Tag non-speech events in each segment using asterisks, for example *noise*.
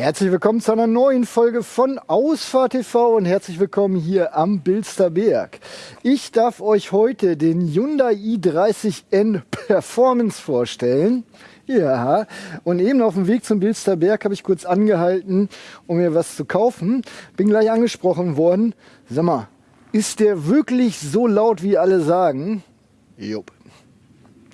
Herzlich willkommen zu einer neuen Folge von Ausfahrt TV und herzlich willkommen hier am Bilsterberg. Ich darf euch heute den Hyundai i30N Performance vorstellen. Ja, und eben auf dem Weg zum Bilsterberg habe ich kurz angehalten, um mir was zu kaufen. Bin gleich angesprochen worden. Sag mal, ist der wirklich so laut, wie alle sagen? Jupp.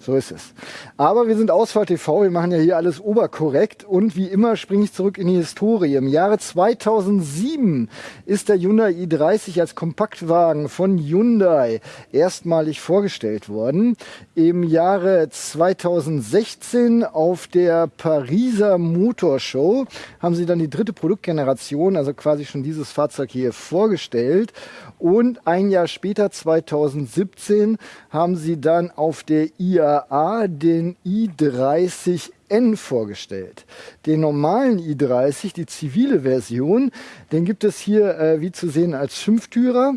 So ist es. Aber wir sind Ausfahrt TV, wir machen ja hier alles oberkorrekt und wie immer springe ich zurück in die Historie. Im Jahre 2007 ist der Hyundai i30 als Kompaktwagen von Hyundai erstmalig vorgestellt worden. Im Jahre 2016 auf der Pariser Motorshow haben sie dann die dritte Produktgeneration, also quasi schon dieses Fahrzeug hier vorgestellt. Und ein Jahr später, 2017, haben sie dann auf der IA IAA den i30N vorgestellt. Den normalen i30, die zivile Version, den gibt es hier äh, wie zu sehen als Fünftürer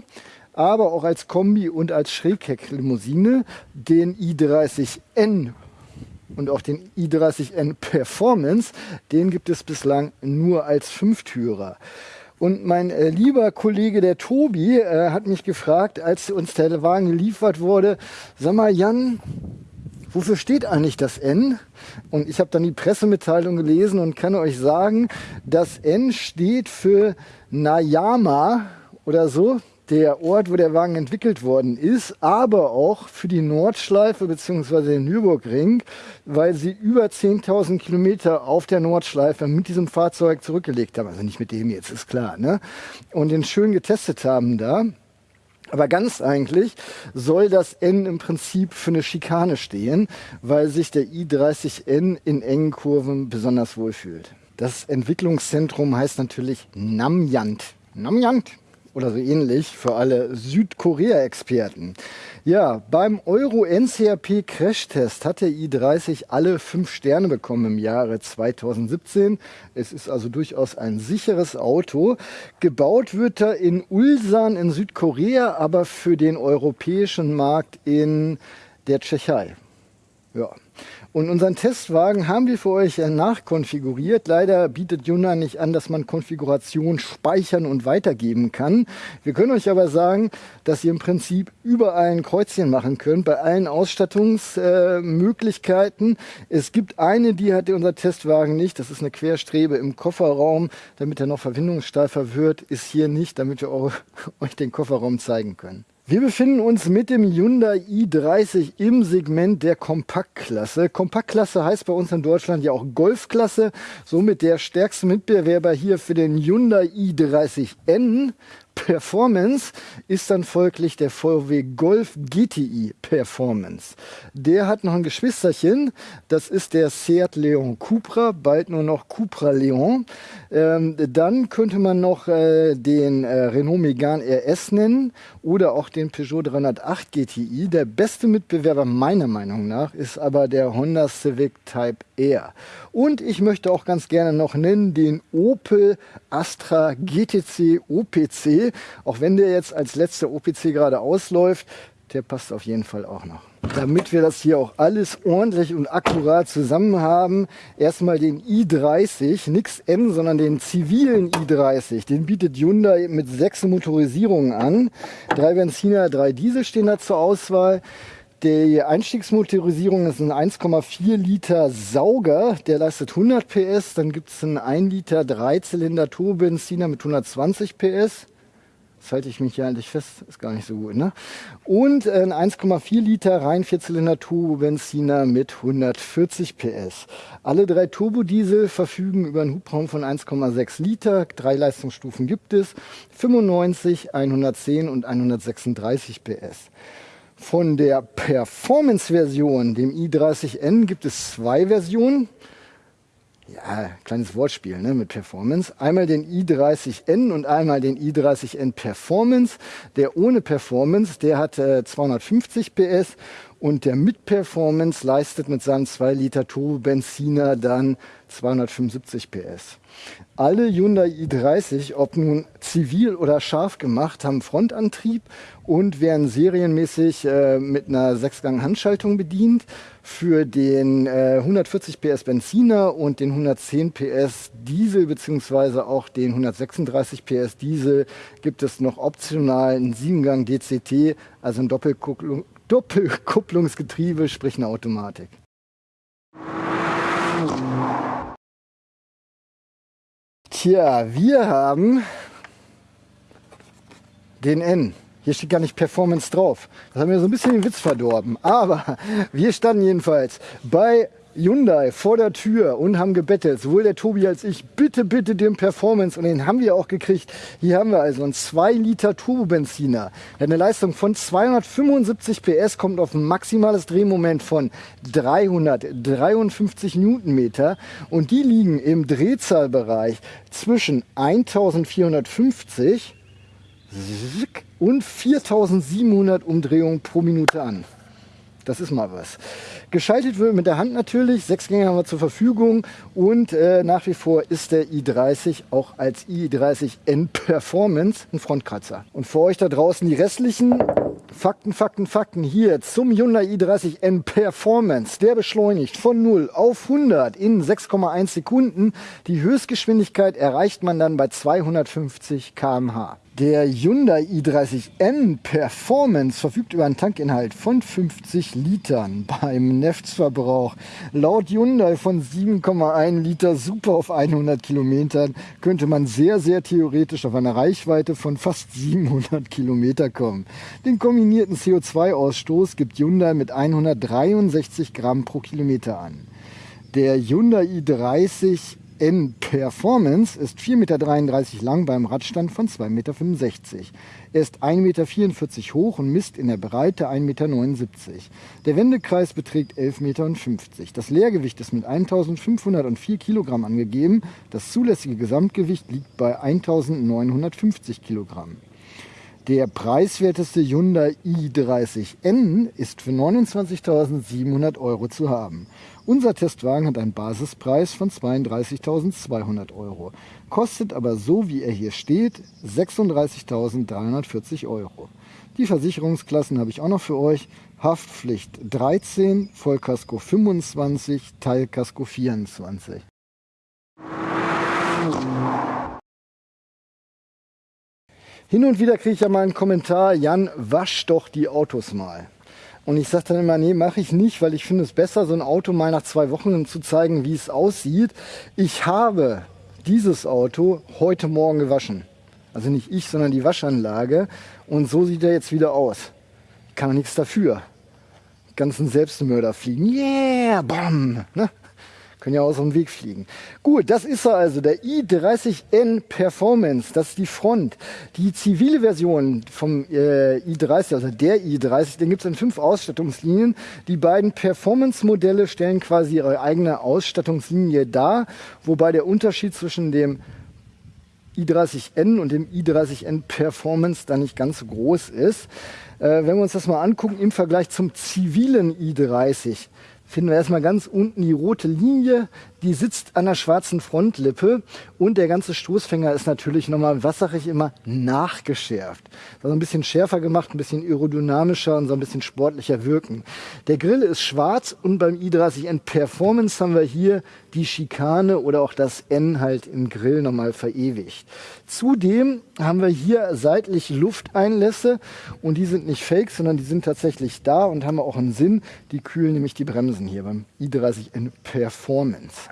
aber auch als Kombi und als Schräghecklimousine. Den i30N und auch den i30N Performance, den gibt es bislang nur als Fünftürer. Und mein äh, lieber Kollege, der Tobi, äh, hat mich gefragt, als uns der Wagen geliefert wurde, sag mal Jan, wofür steht eigentlich das N? Und ich habe dann die Pressemitteilung gelesen und kann euch sagen, das N steht für Nayama oder so, der Ort, wo der Wagen entwickelt worden ist, aber auch für die Nordschleife bzw. den Nürburgring, weil sie über 10.000 Kilometer auf der Nordschleife mit diesem Fahrzeug zurückgelegt haben. Also nicht mit dem jetzt, ist klar. Ne? Und den schön getestet haben da. Aber ganz eigentlich soll das N im Prinzip für eine Schikane stehen, weil sich der i30N in engen Kurven besonders wohlfühlt. Das Entwicklungszentrum heißt natürlich Namyant. Namyant oder so ähnlich für alle Südkorea-Experten. Ja, beim Euro NCAP Crashtest hat der i30 alle fünf Sterne bekommen im Jahre 2017. Es ist also durchaus ein sicheres Auto. Gebaut wird er in Ulsan in Südkorea, aber für den europäischen Markt in der Tschechei. Ja. Und unseren Testwagen haben wir für euch äh, nachkonfiguriert. Leider bietet Hyundai nicht an, dass man Konfiguration speichern und weitergeben kann. Wir können euch aber sagen, dass ihr im Prinzip überall ein Kreuzchen machen könnt, bei allen Ausstattungsmöglichkeiten. Es gibt eine, die hat unser Testwagen nicht. Das ist eine Querstrebe im Kofferraum, damit er noch verbindungssteifer wird. Ist hier nicht, damit wir *laughs* euch den Kofferraum zeigen können. Wir befinden uns mit dem Hyundai i30 im Segment der Kompaktklasse. Kompaktklasse heißt bei uns in Deutschland ja auch Golfklasse. Somit der stärkste Mitbewerber hier für den Hyundai i30N Performance ist dann folglich der VW Golf GTI Performance. Der hat noch ein Geschwisterchen, das ist der Seat Leon Cupra, bald nur noch Cupra Leon. Ähm, dann könnte man noch äh, den äh, Renault Megane RS nennen oder auch den Peugeot 308 GTI. Der beste Mitbewerber meiner Meinung nach ist aber der Honda Civic Type R. Und ich möchte auch ganz gerne noch nennen den Opel Astra GTC OPC. Auch wenn der jetzt als letzter OPC gerade ausläuft, der passt auf jeden Fall auch noch. Damit wir das hier auch alles ordentlich und akkurat zusammen haben, erstmal den i30, nix N, sondern den zivilen i30. Den bietet Hyundai mit sechs Motorisierungen an. Drei Benziner, drei Diesel stehen da zur Auswahl. Die Einstiegsmotorisierung ist ein 1,4 Liter Sauger, der leistet 100 PS. Dann gibt es einen 1 Liter Dreizylinder Turbobenziner mit 120 PS. Das halte ich mich hier eigentlich fest, ist gar nicht so gut. Ne? Und ein 1,4 Liter rein Vierzylinder Turbobenziner mit 140 PS. Alle drei Turbodiesel verfügen über einen Hubraum von 1,6 Liter. Drei Leistungsstufen gibt es. 95, 110 und 136 PS. Von der Performance-Version, dem i30N, gibt es zwei Versionen. Ja, kleines Wortspiel ne, mit Performance. Einmal den i30N und einmal den i30N Performance. Der ohne Performance, der hat äh, 250 PS Und der mit Performance leistet mit seinem 2 Liter Turbo-Benziner dann 275 PS. Alle Hyundai i30, ob nun zivil oder scharf gemacht, haben Frontantrieb und werden serienmäßig äh, mit einer 6-Gang-Handschaltung bedient. Für den äh, 140 PS Benziner und den 110 PS Diesel beziehungsweise auch den 136 PS Diesel gibt es noch optional einen 7-Gang DCT, also ein Doppelkupplung, Doppelkupplungsgetriebe, sprich eine Automatik. Tja, wir haben den N. Hier steht gar nicht Performance drauf. Das haben wir so ein bisschen den Witz verdorben. Aber wir standen jedenfalls bei Hyundai vor der Tür und haben gebettelt, sowohl der Tobi als ich, bitte, bitte den Performance und den haben wir auch gekriegt. Hier haben wir also einen 2 Liter Turbobenziner. Der hat eine Leistung von 275 PS, kommt auf ein maximales Drehmoment von 353 Newtonmeter und die liegen im Drehzahlbereich zwischen 1450 und 4700 Umdrehungen pro Minute an. Das ist mal was. Geschaltet wird mit der Hand natürlich. Sechs Gänge haben wir zur Verfügung. Und äh, nach wie vor ist der i30 auch als i30N Performance ein Frontkratzer. Und für euch da draußen die restlichen Fakten, Fakten, Fakten hier zum Hyundai i30N Performance. Der beschleunigt von 0 auf 100 in 6,1 Sekunden. Die Höchstgeschwindigkeit erreicht man dann bei 250 km/h. Der Hyundai i30N Performance verfügt über einen Tankinhalt von 50 Litern *laughs* beim Neftsverbrauch. Laut Hyundai von 7,1 Liter super auf 100 Kilometern könnte man sehr, sehr theoretisch auf eine Reichweite von fast 700 Kilometer kommen. Den kombinierten CO2-Ausstoß gibt Hyundai mit 163 Gramm pro Kilometer an. Der Hyundai i30 N Performance ist 4,33 Meter lang beim Radstand von 2,65 Meter. Er ist 1,44 Meter hoch und misst in der Breite 1,79 Meter. Der Wendekreis beträgt 11,50 Meter. Das Leergewicht ist mit 1504 Kilogramm angegeben. Das zulässige Gesamtgewicht liegt bei 1950 Kilogramm. Der preiswerteste Hyundai i30N ist für 29.700 Euro zu haben. Unser Testwagen hat einen Basispreis von 32.200 Euro, kostet aber so wie er hier steht 36.340 Euro. Die Versicherungsklassen habe ich auch noch für euch. Haftpflicht 13, Vollkasko 25, Teilkasko 24. Hin und wieder kriege ich ja mal einen Kommentar, Jan, wasch doch die Autos mal. Und ich sage dann immer, nee, mache ich nicht, weil ich finde es besser, so ein Auto mal nach zwei Wochen zu zeigen, wie es aussieht. Ich habe dieses Auto heute Morgen gewaschen. Also nicht ich, sondern die Waschanlage. Und so sieht er jetzt wieder aus. Ich kann nichts dafür. Die ganzen Selbstmörder fliegen. Yeah, bam. Ne? Können ja aus dem Weg fliegen. Gut, das ist er also, der i30N Performance. Das ist die Front. Die zivile Version vom äh, i30, also der i30, den gibt es in fünf Ausstattungslinien. Die beiden Performance-Modelle stellen quasi ihre eigene Ausstattungslinie dar, wobei der Unterschied zwischen dem i30N und dem i30N Performance da nicht ganz so groß ist. Äh, wenn wir uns das mal angucken im Vergleich zum zivilen i30, finden wir erstmal ganz unten die rote Linie, die sitzt an der schwarzen Frontlippe und der ganze Stoßfänger ist natürlich nochmal, was sage ich immer, nachgeschärft. Also ein bisschen schärfer gemacht, ein bisschen aerodynamischer und so ein bisschen sportlicher wirken. Der Grill ist schwarz und beim i30N Performance haben wir hier die Schikane oder auch das N halt im Grill nochmal verewigt. Zudem haben wir hier seitlich Lufteinlässe und die sind nicht fake, sondern die sind tatsächlich da und haben auch einen Sinn. Die kühlen nämlich die Bremsen hier beim i30N Performance.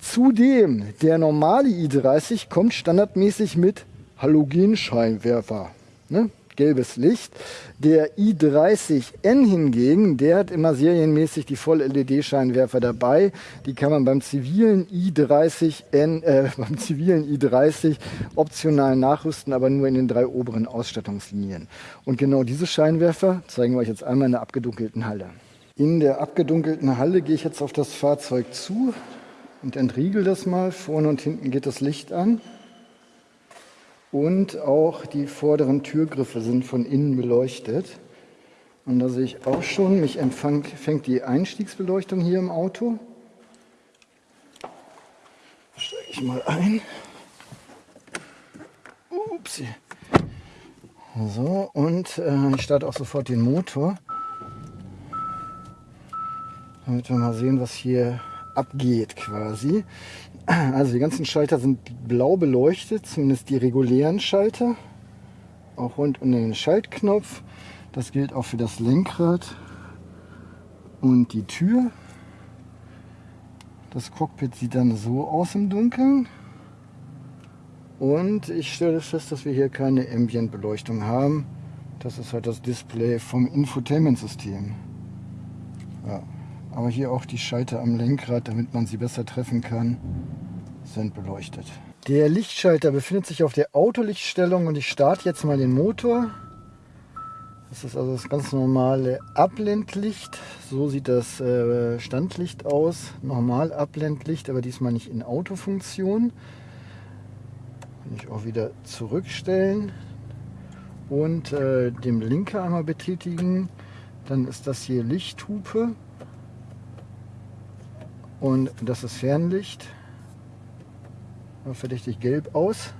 Zudem, der normale i30 kommt standardmäßig mit Halogenscheinwerfer. Ne? gelbes Licht. Der i30N hingegen, der hat immer serienmäßig die Voll-LED-Scheinwerfer dabei. Die kann man beim zivilen i30N, äh, *laughs* beim zivilen i30 optional nachrüsten, aber nur in den drei oberen Ausstattungslinien. Und genau diese Scheinwerfer zeigen wir euch jetzt einmal in der abgedunkelten Halle. In der abgedunkelten Halle gehe ich jetzt auf das Fahrzeug zu und entriegel das mal. Vorne und hinten geht das Licht an. Und auch die vorderen Türgriffe sind von innen beleuchtet. Und da sehe ich auch schon, mich empfängt die Einstiegsbeleuchtung hier im Auto. Steige ich mal ein. Ups. So, und äh, ich starte auch sofort den Motor. Damit wir mal sehen, was hier abgeht quasi. Also die ganzen Schalter sind blau beleuchtet, zumindest die regulären Schalter. Auch rund um den Schaltknopf. Das gilt auch für das Lenkrad und die Tür. Das Cockpit sieht dann so aus im Dunkeln. Und ich stelle fest, dass wir hier keine Ambient-Beleuchtung haben. Das ist halt das Display vom Infotainment-System. Ja. Aber hier auch die Schalter am Lenkrad, damit man sie besser treffen kann, sind beleuchtet. Der Lichtschalter befindet sich auf der Autolichtstellung und ich starte jetzt mal den Motor. Das ist also das ganz normale Abblendlicht. So sieht das äh, Standlicht aus. Normal Abblendlicht, aber diesmal nicht in Autofunktion. Kann ich auch wieder zurückstellen und äh, dem Blinker einmal betätigen. Dann ist das hier Lichthupe. Und das ist Fernlicht. Verdächtig gelb aus.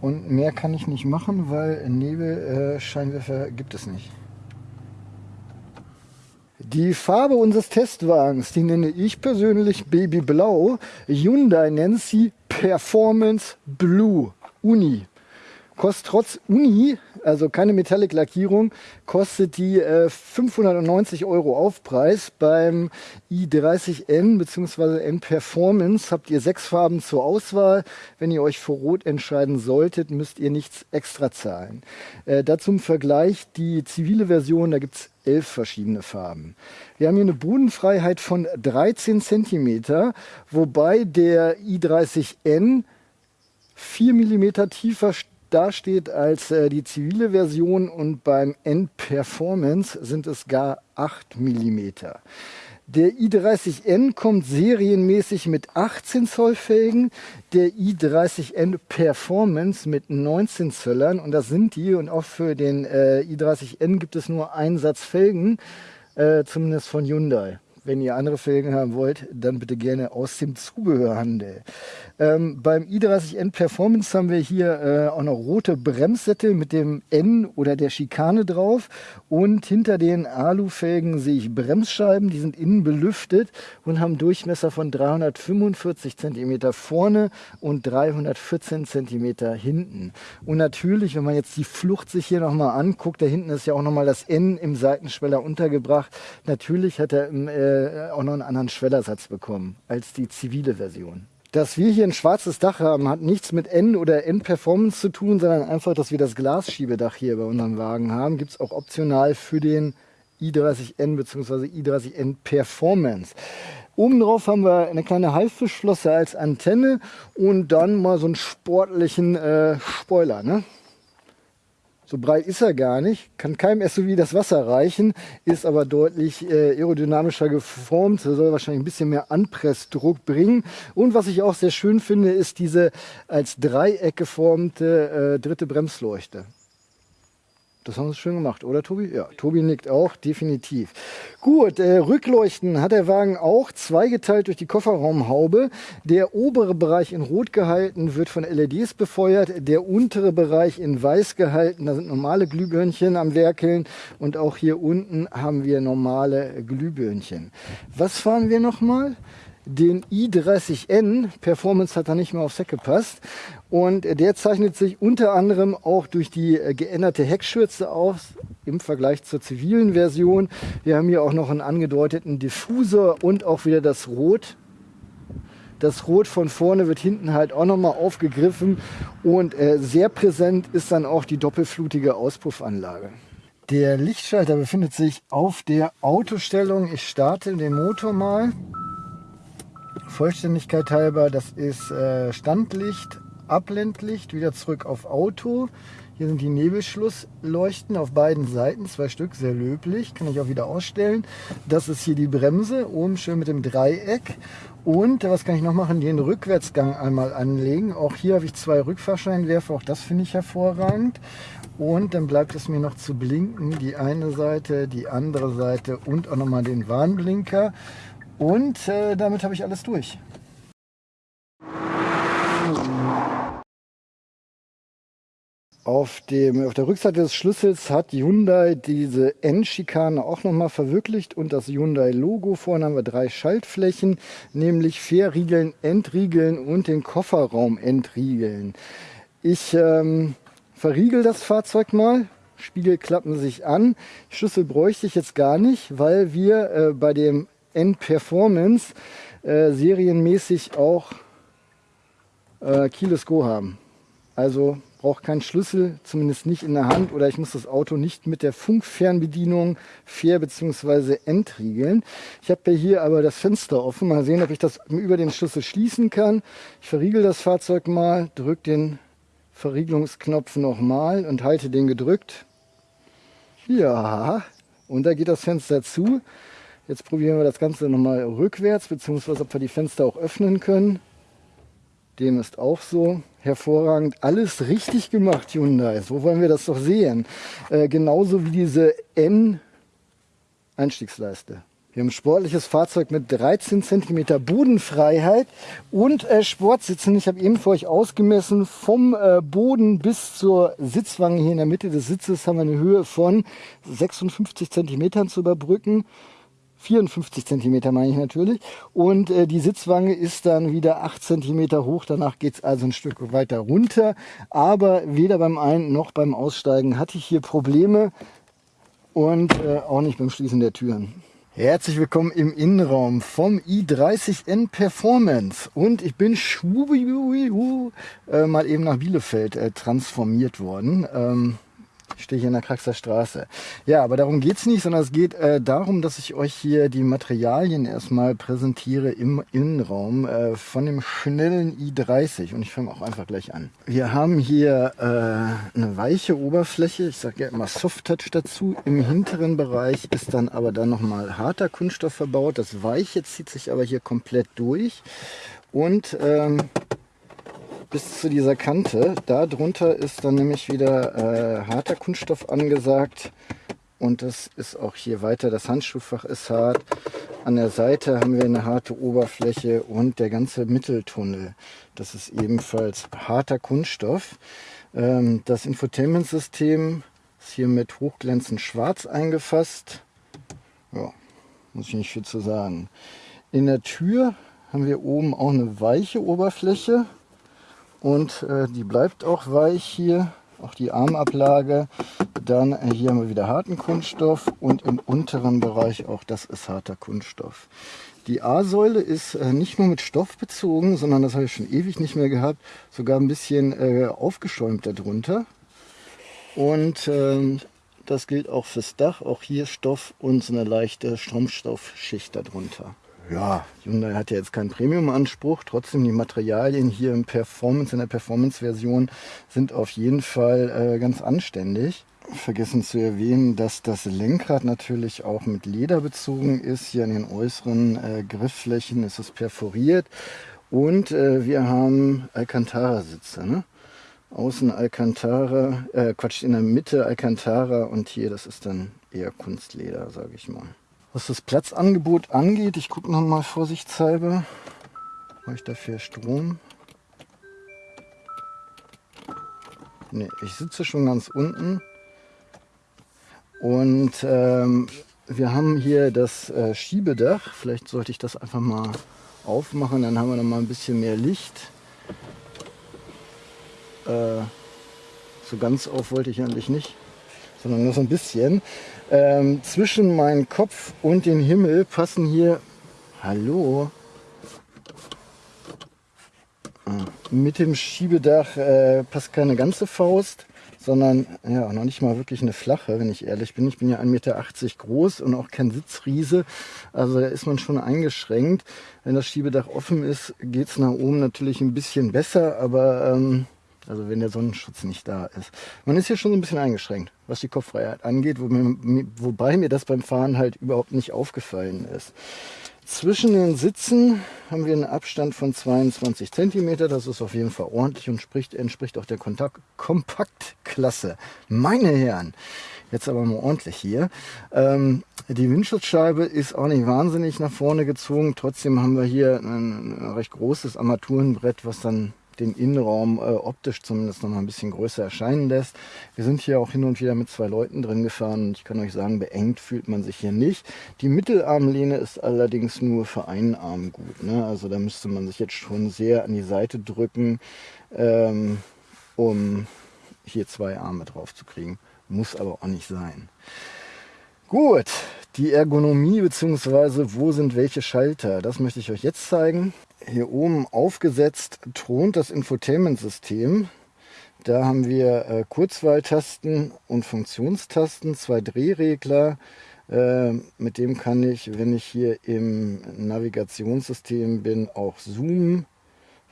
Und mehr kann ich nicht machen, weil Nebelscheinwerfer äh, gibt es nicht. Die Farbe unseres Testwagens, die nenne ich persönlich Babyblau. Hyundai nennt sie Performance Blue Uni. Kostet trotz Uni, also keine Metallic-Lackierung, kostet die äh, 590 Euro Aufpreis. Beim i30N bzw. N Performance habt ihr sechs Farben zur Auswahl. Wenn ihr euch für Rot entscheiden solltet, müsst ihr nichts extra zahlen. Äh, dazu im Vergleich die zivile Version, da gibt es elf verschiedene Farben. Wir haben hier eine Bodenfreiheit von 13 cm, wobei der i30N 4 mm tiefer dasteht als äh, die zivile Version und beim N-Performance sind es gar 8 mm. Der i30N kommt serienmäßig mit 18 Zoll Felgen, der i30N Performance mit 19 Zöllern und das sind die und auch für den äh, i30N gibt es nur einen Satz Felgen, äh, zumindest von Hyundai. Wenn ihr andere Felgen haben wollt, dann bitte gerne aus dem Zubehörhandel. Ähm, beim i30N Performance haben wir hier äh, auch noch rote Bremssättel mit dem N oder der Schikane drauf. Und hinter den Alufelgen sehe ich Bremsscheiben, die sind innen belüftet und haben Durchmesser von 345 cm vorne und 314 cm hinten. Und natürlich, wenn man jetzt die Flucht sich hier nochmal anguckt, da hinten ist ja auch nochmal das N im Seitenschweller untergebracht. Natürlich hat er äh, auch noch einen anderen Schwellersatz bekommen als die zivile Version. Dass wir hier ein schwarzes Dach haben, hat nichts mit N oder N-Performance zu tun, sondern einfach, dass wir das Glasschiebedach hier bei unserem Wagen haben. Gibt es auch optional für den i30N bzw. i30N Performance. Oben drauf haben wir eine kleine Haifischflosse als Antenne und dann mal so einen sportlichen äh, Spoiler. Ne? So breit ist er gar nicht, kann keinem SUV das Wasser reichen, ist aber deutlich äh, aerodynamischer geformt, soll wahrscheinlich ein bisschen mehr Anpressdruck bringen. Und was ich auch sehr schön finde, ist diese als Dreieck geformte äh, dritte Bremsleuchte. Das haben sie schön gemacht, oder Tobi? Ja, Tobi nickt auch, definitiv. Gut, äh, Rückleuchten hat der Wagen auch, zweigeteilt durch die Kofferraumhaube. Der obere Bereich in Rot gehalten wird von LEDs befeuert, der untere Bereich in Weiß gehalten, da sind normale Glühbirnchen am Werkeln und auch hier unten haben wir normale Glühbirnchen. Was fahren wir nochmal? den i30N. Performance hat da nicht mehr aufs Heck gepasst. Und der zeichnet sich unter anderem auch durch die äh, geänderte Heckschürze aus im Vergleich zur zivilen Version. Wir haben hier auch noch einen angedeuteten Diffusor und auch wieder das Rot. Das Rot von vorne wird hinten halt auch nochmal aufgegriffen und äh, sehr präsent ist dann auch die doppelflutige Auspuffanlage. Der Lichtschalter befindet sich auf der Autostellung. Ich starte den Motor mal. Vollständigkeit halber, das ist äh, Standlicht, Abblendlicht, wieder zurück auf Auto. Hier sind die Nebelschlussleuchten auf beiden Seiten, zwei Stück, sehr löblich, kann ich auch wieder ausstellen. Das ist hier die Bremse, oben schön mit dem Dreieck. Und was kann ich noch machen? Den Rückwärtsgang einmal anlegen. Auch hier habe ich zwei Rückfahrscheinwerfer, auch das finde ich hervorragend. Und dann bleibt es mir noch zu blinken, die eine Seite, die andere Seite und auch nochmal den Warnblinker. Und äh, damit habe ich alles durch. Auf, dem, auf der Rückseite des Schlüssels hat Hyundai diese N-Schikane auch nochmal verwirklicht und das Hyundai-Logo. Vorne haben wir drei Schaltflächen, nämlich Verriegeln, Entriegeln und den Kofferraum entriegeln. Ich ähm, verriegel das Fahrzeug mal. Spiegel klappen sich an. Schlüssel bräuchte ich jetzt gar nicht, weil wir äh, bei dem N-Performance äh, serienmäßig auch äh, Keyless Go haben. Also brauche keinen Schlüssel, zumindest nicht in der Hand oder ich muss das Auto nicht mit der Funkfernbedienung fair bzw. entriegeln. Ich habe hier aber das Fenster offen. Mal sehen, ob ich das über den Schlüssel schließen kann. Ich verriegel das Fahrzeug mal, drücke den Verriegelungsknopf nochmal und halte den gedrückt. Ja, und da geht das Fenster zu. Jetzt probieren wir das Ganze nochmal rückwärts, beziehungsweise ob wir die Fenster auch öffnen können. Dem ist auch so hervorragend. Alles richtig gemacht, Hyundai. So wollen wir das doch sehen. Äh, genauso wie diese N-Einstiegsleiste. Wir haben ein sportliches Fahrzeug mit 13 cm Bodenfreiheit und äh, Sportsitzen. Ich habe eben für euch ausgemessen, vom äh, Boden bis zur Sitzwange hier in der Mitte des Sitzes haben wir eine Höhe von 56 cm zu überbrücken. 54 cm meine ich natürlich. Und äh, die Sitzwange ist dann wieder 8 cm hoch. Danach geht es also ein Stück weiter runter. Aber weder beim Ein- noch beim Aussteigen hatte ich hier Probleme und äh, auch nicht beim Schließen der Türen. Herzlich willkommen im Innenraum vom i30N Performance und ich bin äh, mal eben nach Bielefeld äh, transformiert worden. Ähm, ich stehe hier in der Kraxer Straße. Ja, aber darum geht es nicht, sondern es geht äh, darum, dass ich euch hier die Materialien erstmal präsentiere im Innenraum äh, von dem schnellen i30. Und ich fange auch einfach gleich an. Wir haben hier äh, eine weiche Oberfläche. Ich sage ja immer Soft Touch dazu. Im hinteren Bereich ist dann aber dann nochmal harter Kunststoff verbaut. Das Weiche zieht sich aber hier komplett durch. Und ähm, bis zu dieser Kante. Da drunter ist dann nämlich wieder äh, harter Kunststoff angesagt. Und das ist auch hier weiter. Das Handschuhfach ist hart. An der Seite haben wir eine harte Oberfläche und der ganze Mitteltunnel. Das ist ebenfalls harter Kunststoff. Ähm, das Infotainment-System ist hier mit hochglänzend schwarz eingefasst. Ja, muss ich nicht viel zu sagen. In der Tür haben wir oben auch eine weiche Oberfläche und äh, die bleibt auch weich hier, auch die Armablage. Dann äh, hier haben wir wieder harten Kunststoff und im unteren Bereich auch das ist harter Kunststoff. Die A-Säule ist äh, nicht nur mit Stoff bezogen, sondern das habe ich schon ewig nicht mehr gehabt, sogar ein bisschen äh, aufgeschäumt darunter. Und ähm, das gilt auch fürs Dach, auch hier Stoff und so eine leichte Stromstoffschicht darunter ja, Hyundai hat ja jetzt keinen Premium-Anspruch. Trotzdem die Materialien hier im Performance, in der Performance-Version sind auf jeden Fall äh, ganz anständig. Vergessen zu erwähnen, dass das Lenkrad natürlich auch mit Leder bezogen ist. Hier an den äußeren äh, Griffflächen ist es perforiert. Und äh, wir haben Alcantara-Sitze. Ne? Außen Alcantara, äh, Quatsch, in der Mitte Alcantara und hier, das ist dann eher Kunstleder, sage ich mal. Was das Platzangebot angeht, ich gucke noch mal vorsichtshalber. Habe ich dafür Strom? Ne, ich sitze schon ganz unten. Und ähm, wir haben hier das äh, Schiebedach. Vielleicht sollte ich das einfach mal aufmachen, dann haben wir noch mal ein bisschen mehr Licht. Äh, so ganz auf wollte ich eigentlich nicht, sondern nur so ein bisschen. Ähm, zwischen meinen Kopf und den Himmel passen hier, hallo, ah, mit dem Schiebedach äh, passt keine ganze Faust, sondern ja noch nicht mal wirklich eine flache, wenn ich ehrlich bin. Ich bin ja 1,80 Meter groß und auch kein Sitzriese, also da ist man schon eingeschränkt. Wenn das Schiebedach offen ist, geht es nach oben natürlich ein bisschen besser, aber ähm, also wenn der Sonnenschutz nicht da ist. Man ist hier schon so ein bisschen eingeschränkt, was die Kopffreiheit angeht, wo mir, wobei mir das beim Fahren halt überhaupt nicht aufgefallen ist. Zwischen den Sitzen haben wir einen Abstand von 22 cm. Das ist auf jeden Fall ordentlich und spricht, entspricht auch der Kontakt Kompaktklasse. Meine Herren, jetzt aber mal ordentlich hier. Ähm, die Windschutzscheibe ist auch nicht wahnsinnig nach vorne gezogen. Trotzdem haben wir hier ein, ein recht großes Armaturenbrett, was dann den Innenraum äh, optisch zumindest noch mal ein bisschen größer erscheinen lässt. Wir sind hier auch hin und wieder mit zwei Leuten drin gefahren und ich kann euch sagen, beengt fühlt man sich hier nicht. Die Mittelarmlehne ist allerdings nur für einen Arm gut. Ne? Also da müsste man sich jetzt schon sehr an die Seite drücken, ähm, um hier zwei Arme drauf zu kriegen. Muss aber auch nicht sein. Gut, die Ergonomie bzw. wo sind welche Schalter, das möchte ich euch jetzt zeigen. Hier oben aufgesetzt thront das Infotainment-System. Da haben wir äh, Kurzwahltasten und Funktionstasten, zwei Drehregler. Äh, mit dem kann ich, wenn ich hier im Navigationssystem bin, auch zoomen.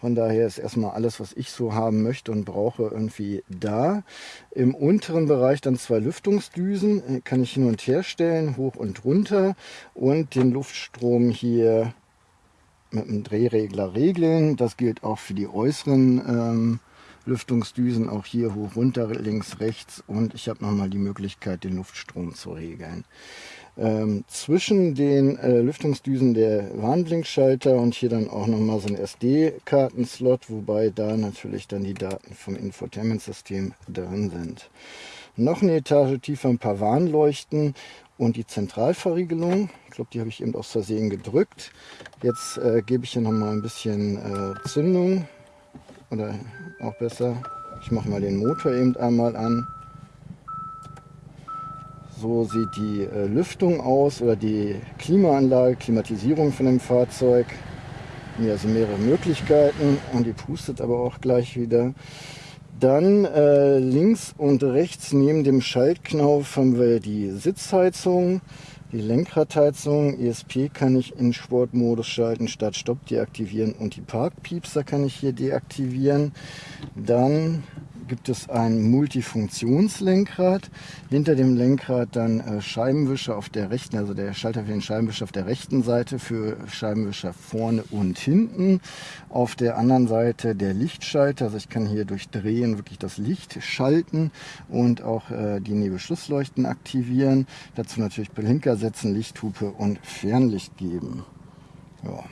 Von daher ist erstmal alles, was ich so haben möchte und brauche, irgendwie da. Im unteren Bereich dann zwei Lüftungsdüsen, äh, kann ich hin und her stellen, hoch und runter. Und den Luftstrom hier mit einem Drehregler regeln. Das gilt auch für die äußeren ähm, Lüftungsdüsen, auch hier hoch, runter, links, rechts. Und ich habe nochmal die Möglichkeit, den Luftstrom zu regeln. Ähm, zwischen den äh, Lüftungsdüsen der Warnblinkschalter und hier dann auch nochmal so ein SD-Kartenslot, wobei da natürlich dann die Daten vom Infotainment-System drin sind. Noch eine Etage tiefer ein paar Warnleuchten und die Zentralverriegelung. Ich glaube, die habe ich eben aus Versehen gedrückt. Jetzt äh, gebe ich hier noch mal ein bisschen äh, Zündung oder auch besser. Ich mache mal den Motor eben einmal an. So sieht die äh, Lüftung aus oder die Klimaanlage, Klimatisierung von dem Fahrzeug. Hier also mehrere Möglichkeiten und die pustet aber auch gleich wieder. Dann äh, links und rechts neben dem Schaltknauf haben wir die Sitzheizung, die Lenkradheizung. ESP kann ich in Sportmodus schalten, Start Stopp deaktivieren und die Parkpiepser kann ich hier deaktivieren. Dann gibt es ein Multifunktionslenkrad. Hinter dem Lenkrad dann äh, Scheibenwischer auf der rechten, also der Schalter für den Scheibenwischer auf der rechten Seite für Scheibenwischer vorne und hinten. Auf der anderen Seite der Lichtschalter, also ich kann hier durch Drehen wirklich das Licht schalten und auch äh, die Nebelschlussleuchten aktivieren. Dazu natürlich Blinker setzen, Lichthupe und Fernlicht geben. Ja.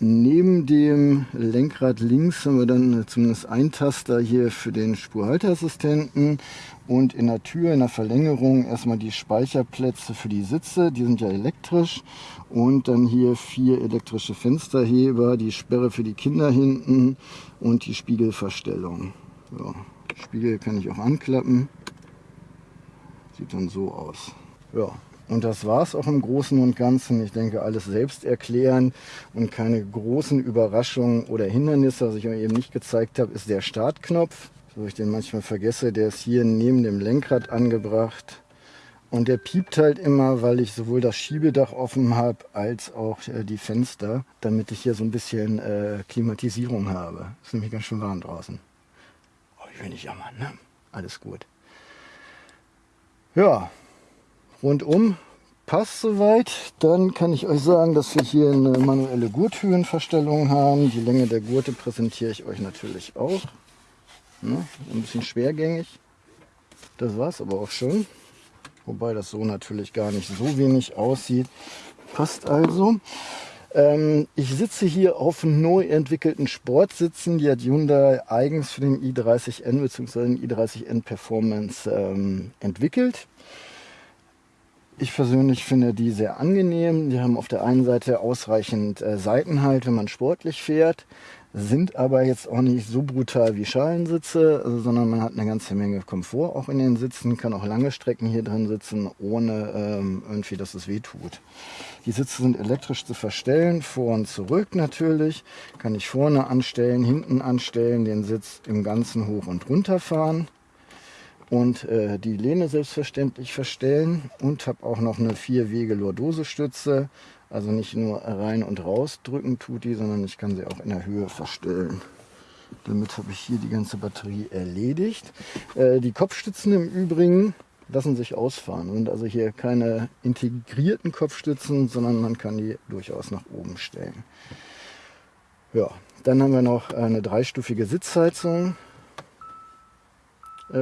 Neben dem Lenkrad links haben wir dann zumindest ein Taster hier für den Spurhalteassistenten. Und in der Tür, in der Verlängerung erstmal die Speicherplätze für die Sitze, die sind ja elektrisch. Und dann hier vier elektrische Fensterheber, die Sperre für die Kinder hinten und die Spiegelverstellung. Ja, Spiegel kann ich auch anklappen, sieht dann so aus. Ja, und das war es auch im Großen und Ganzen. Ich denke, alles selbst erklären und keine großen Überraschungen oder Hindernisse. Was ich euch eben nicht gezeigt habe, ist der Startknopf. So ich den manchmal vergesse, der ist hier neben dem Lenkrad angebracht. Und der piept halt immer, weil ich sowohl das Schiebedach offen habe, als auch äh, die Fenster, damit ich hier so ein bisschen äh, Klimatisierung habe. Ist nämlich ganz schön warm draußen. Oh, ich will nicht jammern, ne? Alles gut. Ja, rundum passt soweit. Dann kann ich euch sagen, dass wir hier eine manuelle Gurthöhenverstellung haben. Die Länge der Gurte präsentiere ich euch natürlich auch. Ne? Ein bisschen schwergängig. Das war es aber auch schon. Wobei das so natürlich gar nicht so wenig aussieht. Passt also. Ähm, ich sitze hier auf neu entwickelten Sportsitzen. Die hat Hyundai eigens für den i30N bzw. den i30N Performance ähm, entwickelt. Ich persönlich finde die sehr angenehm. Die haben auf der einen Seite ausreichend äh, Seitenhalt, wenn man sportlich fährt, sind aber jetzt auch nicht so brutal wie Schalensitze, also, sondern man hat eine ganze Menge Komfort auch in den Sitzen, kann auch lange Strecken hier drin sitzen, ohne ähm, irgendwie, dass es weh tut. Die Sitze sind elektrisch zu verstellen, vor und zurück natürlich. Kann ich vorne anstellen, hinten anstellen, den Sitz im Ganzen hoch und runter fahren und äh, die Lehne selbstverständlich verstellen und habe auch noch eine vier Wege Lordose-Stütze. Also nicht nur rein und raus drücken tut die, sondern ich kann sie auch in der Höhe verstellen. Damit habe ich hier die ganze Batterie erledigt. Äh, die Kopfstützen im Übrigen lassen sich ausfahren. Und also hier keine integrierten Kopfstützen, sondern man kann die durchaus nach oben stellen. Ja, dann haben wir noch eine dreistufige Sitzheizung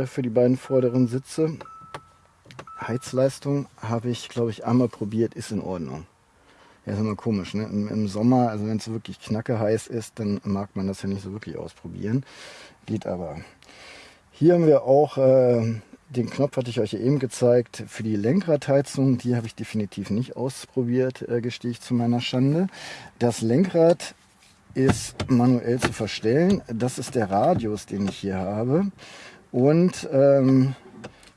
für die beiden vorderen Sitze. Heizleistung habe ich, glaube ich, einmal probiert, ist in Ordnung. Ja, ist immer komisch, ne? Im, Im, Sommer, also wenn es wirklich knacke heiß ist, dann mag man das ja nicht so wirklich ausprobieren. Geht aber. Hier haben wir auch äh, den Knopf, hatte ich euch eben gezeigt, für die Lenkradheizung. Die habe ich definitiv nicht ausprobiert, äh, gestehe ich zu meiner Schande. Das Lenkrad ist manuell zu verstellen. Das ist der Radius, den ich hier habe. Und ähm,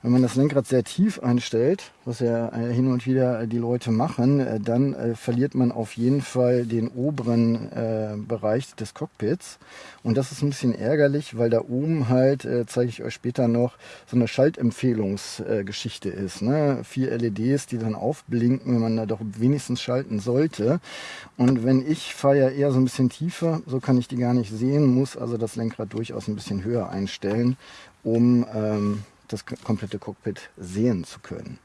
wenn man das Lenkrad sehr tief einstellt, was ja äh, hin und wieder die Leute machen, äh, dann äh, verliert man auf jeden Fall den oberen äh, Bereich des Cockpits. Und das ist ein bisschen ärgerlich, weil da oben halt, äh, zeige ich euch später noch, so eine Schaltempfehlungsgeschichte ist. Ne? Vier LEDs, die dann aufblinken, wenn man da doch wenigstens schalten sollte. Und wenn ich fahre ja eher so ein bisschen tiefer, so kann ich die gar nicht sehen, muss also das Lenkrad durchaus ein bisschen höher einstellen, um... Ähm, das komplette Cockpit sehen zu können.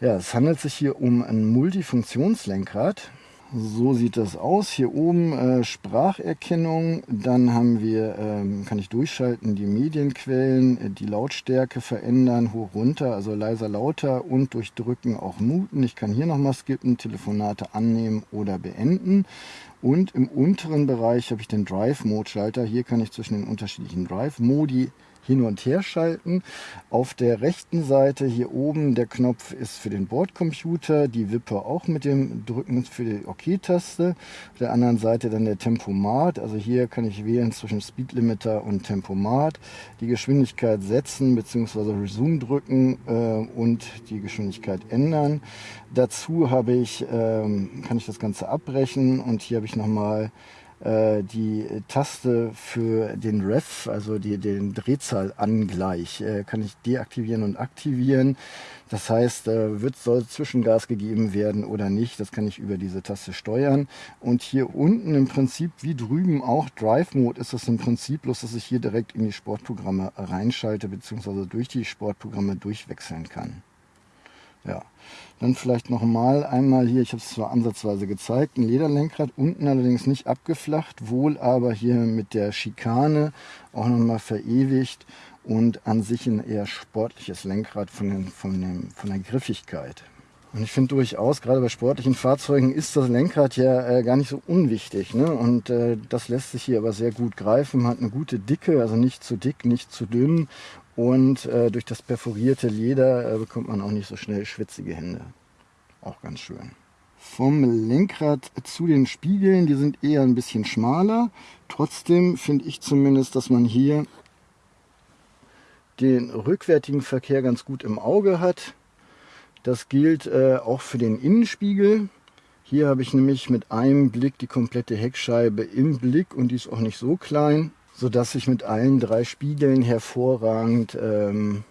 Ja, es handelt sich hier um ein Multifunktionslenkrad. So sieht das aus. Hier oben äh, Spracherkennung, dann haben wir, ähm, kann ich durchschalten, die Medienquellen, äh, die Lautstärke verändern, hoch, runter, also leiser, lauter und durch Drücken auch muten. Ich kann hier nochmal skippen, Telefonate annehmen oder beenden. Und im unteren Bereich habe ich den Drive-Mode-Schalter. Hier kann ich zwischen den unterschiedlichen Drive-Modi hin und her schalten. Auf der rechten Seite hier oben der Knopf ist für den Bordcomputer, die Wippe auch mit dem Drücken für die OK-Taste. Auf der anderen Seite dann der Tempomat, also hier kann ich wählen zwischen Speed Limiter und Tempomat, die Geschwindigkeit setzen bzw. Resume drücken äh, und die Geschwindigkeit ändern. Dazu habe ich, ähm, kann ich das Ganze abbrechen und hier habe ich nochmal äh, die Taste für den Ref, also die, den Drehzahlangleich, äh, kann ich deaktivieren und aktivieren. Das heißt, äh, wird, soll Zwischengas gegeben werden oder nicht, das kann ich über diese Taste steuern. Und hier unten im Prinzip, wie drüben auch, Drive Mode ist es im Prinzip, bloß dass ich hier direkt in die Sportprogramme reinschalte, beziehungsweise durch die Sportprogramme durchwechseln kann. Ja, dann vielleicht nochmal einmal hier, ich habe es zwar ansatzweise gezeigt, ein Lederlenkrad, unten allerdings nicht abgeflacht, wohl aber hier mit der Schikane auch nochmal verewigt und an sich ein eher sportliches Lenkrad von, den, von, dem, von der Griffigkeit. Und ich finde durchaus, gerade bei sportlichen Fahrzeugen ist das Lenkrad ja äh, gar nicht so unwichtig. Ne? Und äh, das lässt sich hier aber sehr gut greifen, hat eine gute Dicke, also nicht zu dick, nicht zu dünn und äh, durch das perforierte Leder äh, bekommt man auch nicht so schnell schwitzige Hände. Auch ganz schön. Vom Lenkrad zu den Spiegeln, die sind eher ein bisschen schmaler. Trotzdem finde ich zumindest, dass man hier den rückwärtigen Verkehr ganz gut im Auge hat. Das gilt äh, auch für den Innenspiegel. Hier habe ich nämlich mit einem Blick die komplette Heckscheibe im Blick und die ist auch nicht so klein sodass ich mit allen drei Spiegeln hervorragend ähm,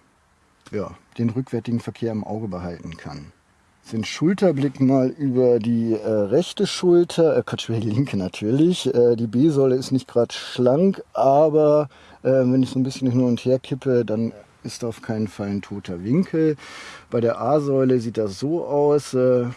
ja, den rückwärtigen Verkehr im Auge behalten kann. Den Schulterblick mal über die äh, rechte Schulter, äh, Quatsch, die linke natürlich. Äh, die B-Säule ist nicht gerade schlank, aber äh, wenn ich so ein bisschen hin und her kippe, dann ist auf keinen Fall ein toter Winkel. Bei der A-Säule sieht das so aus. Äh,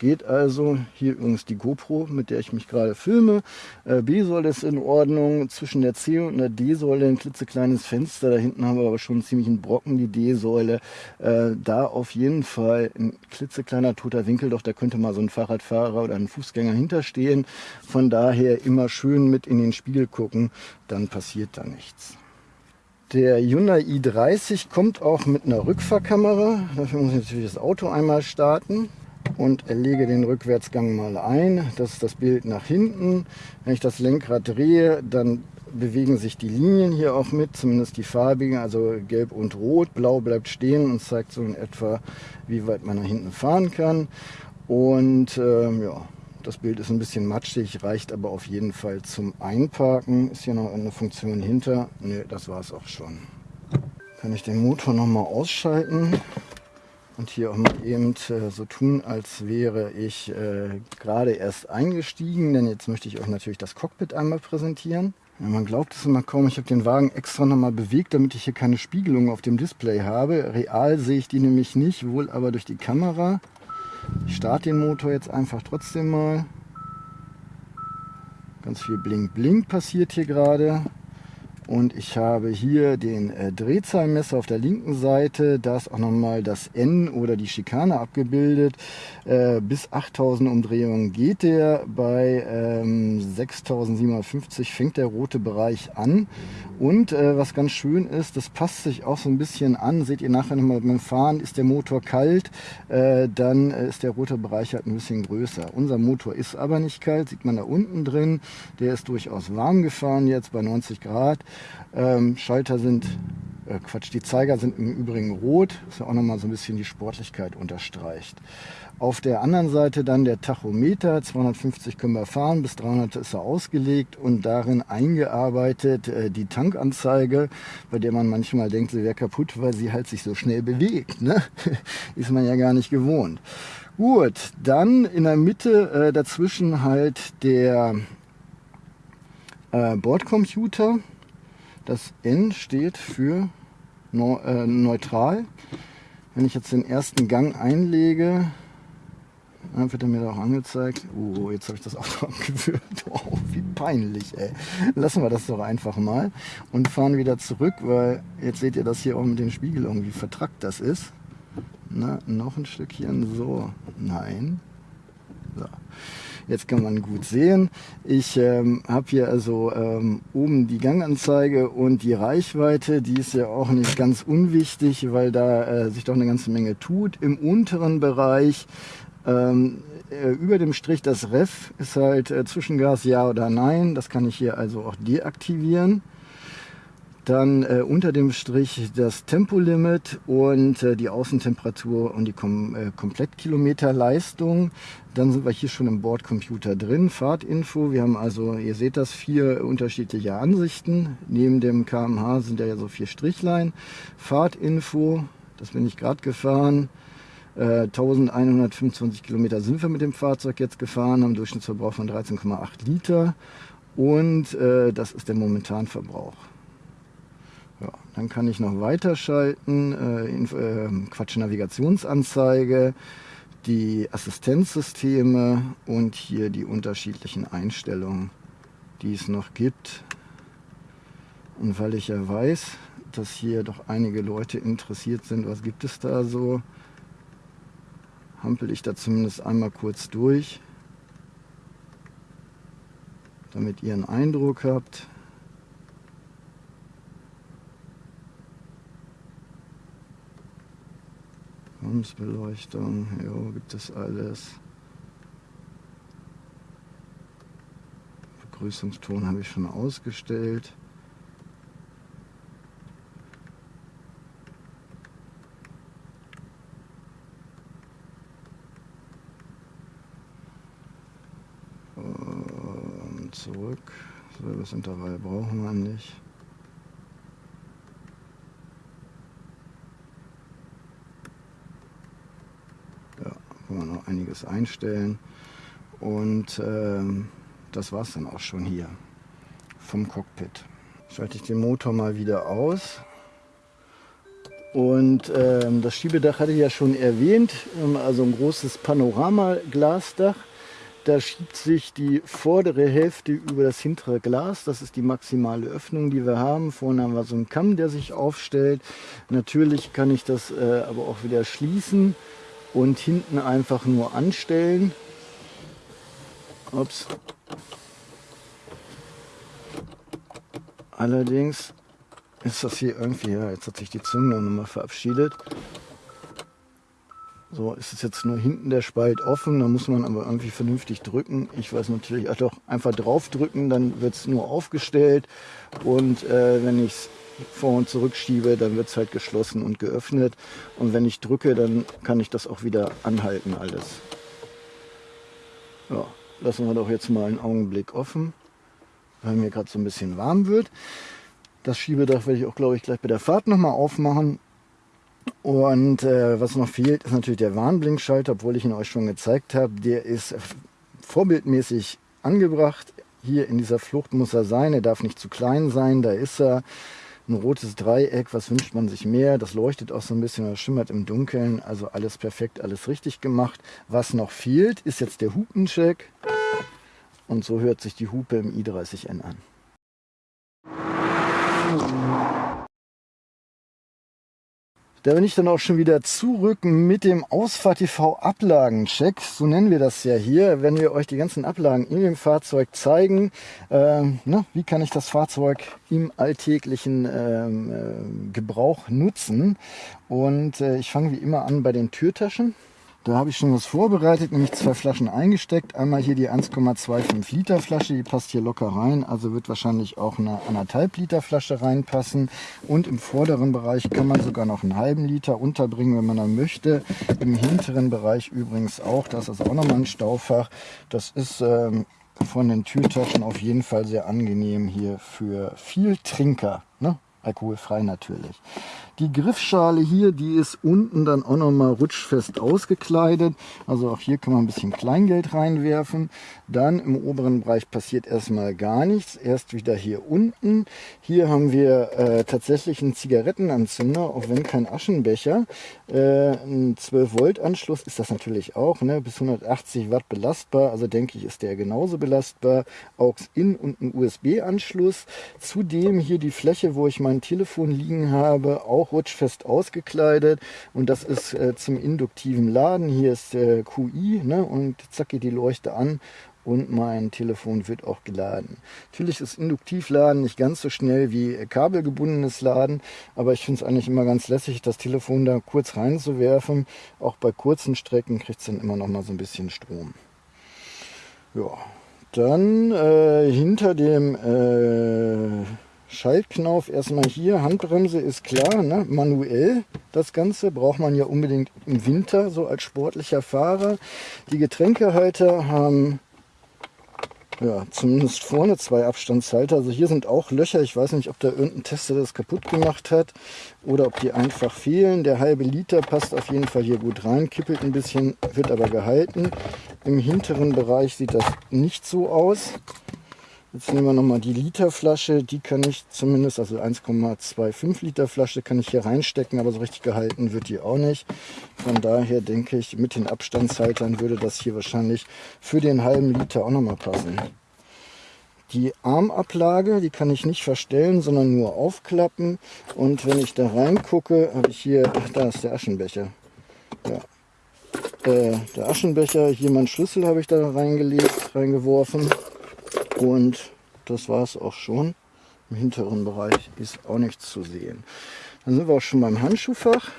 Geht also. Hier übrigens die GoPro, mit der ich mich gerade filme. Äh, B-Säule ist in Ordnung. Zwischen der C und der D-Säule ein klitzekleines Fenster. Da hinten haben wir aber schon ziemlich einen Brocken, die D-Säule. Äh, da auf jeden Fall ein klitzekleiner toter Winkel. Doch da könnte mal so ein Fahrradfahrer oder ein Fußgänger hinterstehen. Von daher immer schön mit in den Spiegel gucken. Dann passiert da nichts. Der Hyundai i30 kommt auch mit einer Rückfahrkamera. Dafür muss ich natürlich das Auto einmal starten und lege den Rückwärtsgang mal ein. Das ist das Bild nach hinten. Wenn ich das Lenkrad drehe, dann bewegen sich die Linien hier auch mit, zumindest die farbigen, also gelb und rot. Blau bleibt stehen und zeigt so in etwa, wie weit man nach hinten fahren kann. Und äh, ja, das Bild ist ein bisschen matschig, reicht aber auf jeden Fall zum Einparken. Ist hier noch eine Funktion hinter? Ne, das war es auch schon. Kann ich den Motor nochmal ausschalten und hier auch mal eben äh, so tun, als wäre ich äh, gerade erst eingestiegen, denn jetzt möchte ich euch natürlich das Cockpit einmal präsentieren. Ja, man glaubt es immer kaum, ich habe den Wagen extra nochmal bewegt, damit ich hier keine Spiegelung auf dem Display habe. Real sehe ich die nämlich nicht, wohl aber durch die Kamera. Ich starte den Motor jetzt einfach trotzdem mal. Ganz viel Blink Blink passiert hier gerade. Und ich habe hier den äh, Drehzahlmesser auf der linken Seite. Da ist auch nochmal das N oder die Schikane abgebildet. Äh, bis 8000 Umdrehungen geht der. Bei ähm, 6750 fängt der rote Bereich an. Und äh, was ganz schön ist, das passt sich auch so ein bisschen an. Seht ihr nachher nochmal beim Fahren, ist der Motor kalt, äh, dann äh, ist der rote Bereich halt ein bisschen größer. Unser Motor ist aber nicht kalt, sieht man da unten drin. Der ist durchaus warm gefahren jetzt bei 90 Grad. Ähm, Schalter sind, äh, Quatsch, die Zeiger sind im Übrigen rot, was ja auch nochmal so ein bisschen die Sportlichkeit unterstreicht. Auf der anderen Seite dann der Tachometer, 250 können wir fahren, bis 300 ist er ausgelegt und darin eingearbeitet äh, die Tankanzeige, bei der man manchmal denkt, sie wäre kaputt, weil sie halt sich so schnell bewegt. Ne? *laughs* ist man ja gar nicht gewohnt. Gut, dann in der Mitte äh, dazwischen halt der äh, Bordcomputer, das N steht für äh, neutral. Wenn ich jetzt den ersten Gang einlege, dann wird er mir da auch angezeigt. Oh, jetzt habe ich das Auto *laughs* abgewürgt. Oh, wie peinlich, ey. Lassen wir das doch einfach mal und fahren wieder zurück, weil jetzt seht ihr das hier auch mit den Spiegelungen, wie vertrackt das ist. Na, noch ein Stückchen so. Nein. So. Jetzt kann man gut sehen. Ich ähm, habe hier also ähm, oben die Ganganzeige und die Reichweite. Die ist ja auch nicht ganz unwichtig, weil da äh, sich doch eine ganze Menge tut. Im unteren Bereich ähm, äh, über dem Strich das Ref ist halt äh, Zwischengas ja oder nein. Das kann ich hier also auch deaktivieren. Dann äh, unter dem Strich das Tempolimit und äh, die Außentemperatur und die Kom äh, Komplettkilometerleistung. Dann sind wir hier schon im Bordcomputer drin. Fahrtinfo. Wir haben also, ihr seht das, vier unterschiedliche Ansichten. Neben dem kmh sind ja so vier Strichlein. Fahrtinfo, das bin ich gerade gefahren. 1125 äh, Kilometer sind wir mit dem Fahrzeug jetzt gefahren, haben Durchschnittsverbrauch von 13,8 Liter und äh, das ist der Momentanverbrauch. Dann kann ich noch weiterschalten, äh, in, äh, Quatsch, Navigationsanzeige, die Assistenzsysteme und hier die unterschiedlichen Einstellungen, die es noch gibt. Und weil ich ja weiß, dass hier doch einige Leute interessiert sind, was gibt es da so, hampel ich da zumindest einmal kurz durch, damit ihr einen Eindruck habt. Kommensbeleuchtung, jo, gibt es alles. Begrüßungston habe ich schon ausgestellt. Und zurück. So, das Intervall brauchen wir nicht. Einiges einstellen. Und ähm, das war es dann auch schon hier vom Cockpit. Schalte ich den Motor mal wieder aus. Und ähm, das Schiebedach hatte ich ja schon erwähnt, ähm, also ein großes Panoramaglasdach. Da schiebt sich die vordere Hälfte über das hintere Glas. Das ist die maximale Öffnung, die wir haben. Vorne haben wir so einen Kamm, der sich aufstellt. Natürlich kann ich das äh, aber auch wieder schließen und hinten einfach nur anstellen. Ups. Allerdings ist das hier irgendwie, ja, jetzt hat sich die Zündung nochmal verabschiedet. So ist es jetzt nur hinten der Spalt offen, da muss man aber irgendwie vernünftig drücken. Ich weiß natürlich, ach doch, einfach drauf drücken, dann wird es nur aufgestellt und äh, wenn ich es vor und zurück schiebe, dann wird es halt geschlossen und geöffnet. Und wenn ich drücke, dann kann ich das auch wieder anhalten alles. Ja, lassen wir doch jetzt mal einen Augenblick offen, weil mir gerade so ein bisschen warm wird. Das Schiebedach werde ich auch, glaube ich, gleich bei der Fahrt nochmal aufmachen. Und äh, was noch fehlt, ist natürlich der Warnblinkschalter, obwohl ich ihn euch schon gezeigt habe. Der ist vorbildmäßig angebracht hier in dieser Flucht muss er sein. Er darf nicht zu klein sein. Da ist er. Ein rotes Dreieck, was wünscht man sich mehr? Das leuchtet auch so ein bisschen, das schimmert im Dunkeln. Also alles perfekt, alles richtig gemacht. Was noch fehlt, ist jetzt der Hupencheck. Und so hört sich die Hupe im i30N an. Da bin ich dann auch schon wieder zurück mit dem Ausfahrt TV Ablagencheck. So nennen wir das ja hier, wenn wir euch die ganzen Ablagen in dem Fahrzeug zeigen. Ähm, ne, wie kann ich das Fahrzeug im alltäglichen ähm, äh, Gebrauch nutzen? Und äh, ich fange wie immer an bei den Türtaschen. Da habe ich schon was vorbereitet, nämlich zwei Flaschen eingesteckt. Einmal hier die 1,25 Liter Flasche, die passt hier locker rein, also wird wahrscheinlich auch eine anderthalb Liter Flasche reinpassen. Und im vorderen Bereich kann man sogar noch einen halben Liter unterbringen, wenn man dann möchte. Im hinteren Bereich übrigens auch, das ist auch nochmal ein Staufach. Das ist ähm, von den Türtaschen auf jeden Fall sehr angenehm hier für viel Trinker. Ne? Alkoholfrei natürlich. Die Griffschale hier, die ist unten dann auch nochmal rutschfest ausgekleidet. Also auch hier kann man ein bisschen Kleingeld reinwerfen. Dann im oberen Bereich passiert erstmal gar nichts. Erst wieder hier unten. Hier haben wir äh, tatsächlich einen Zigarettenanzünder, auch wenn kein Aschenbecher. Äh, ein 12 Volt Anschluss ist das natürlich auch. Ne? Bis 180 Watt belastbar. Also denke ich, ist der genauso belastbar. AUX-In und ein USB-Anschluss. Zudem hier die Fläche, wo ich mein Telefon liegen habe, auch rutschfest ausgekleidet und das ist äh, zum induktiven Laden. Hier ist äh, QI ne? und zack geht die Leuchte an und mein Telefon wird auch geladen. Natürlich ist Induktivladen nicht ganz so schnell wie kabelgebundenes Laden, aber ich finde es eigentlich immer ganz lässig, das Telefon da kurz reinzuwerfen. Auch bei kurzen Strecken kriegt es dann immer noch mal so ein bisschen Strom. Ja, dann äh, hinter dem äh, Schaltknauf erstmal hier, Handbremse ist klar, ne? manuell das Ganze, braucht man ja unbedingt im Winter, so als sportlicher Fahrer. Die Getränkehalter haben ja, zumindest vorne zwei Abstandshalter. Also hier sind auch Löcher. Ich weiß nicht, ob da irgendein Tester das kaputt gemacht hat oder ob die einfach fehlen. Der halbe Liter passt auf jeden Fall hier gut rein, kippelt ein bisschen, wird aber gehalten. Im hinteren Bereich sieht das nicht so aus. Jetzt nehmen wir nochmal die Literflasche. Die kann ich zumindest, also 1,25 Liter Flasche kann ich hier reinstecken, aber so richtig gehalten wird die auch nicht. Von daher denke ich, mit den Abstandshaltern würde das hier wahrscheinlich für den halben Liter auch nochmal passen. Die Armablage, die kann ich nicht verstellen, sondern nur aufklappen. Und wenn ich da reingucke, habe ich hier, ach, da ist der Aschenbecher. Ja. Äh, der Aschenbecher, hier mein Schlüssel habe ich da reingelegt, reingeworfen. Und das war es auch schon. Im hinteren Bereich ist auch nichts zu sehen. Dann sind wir auch schon beim Handschuhfach.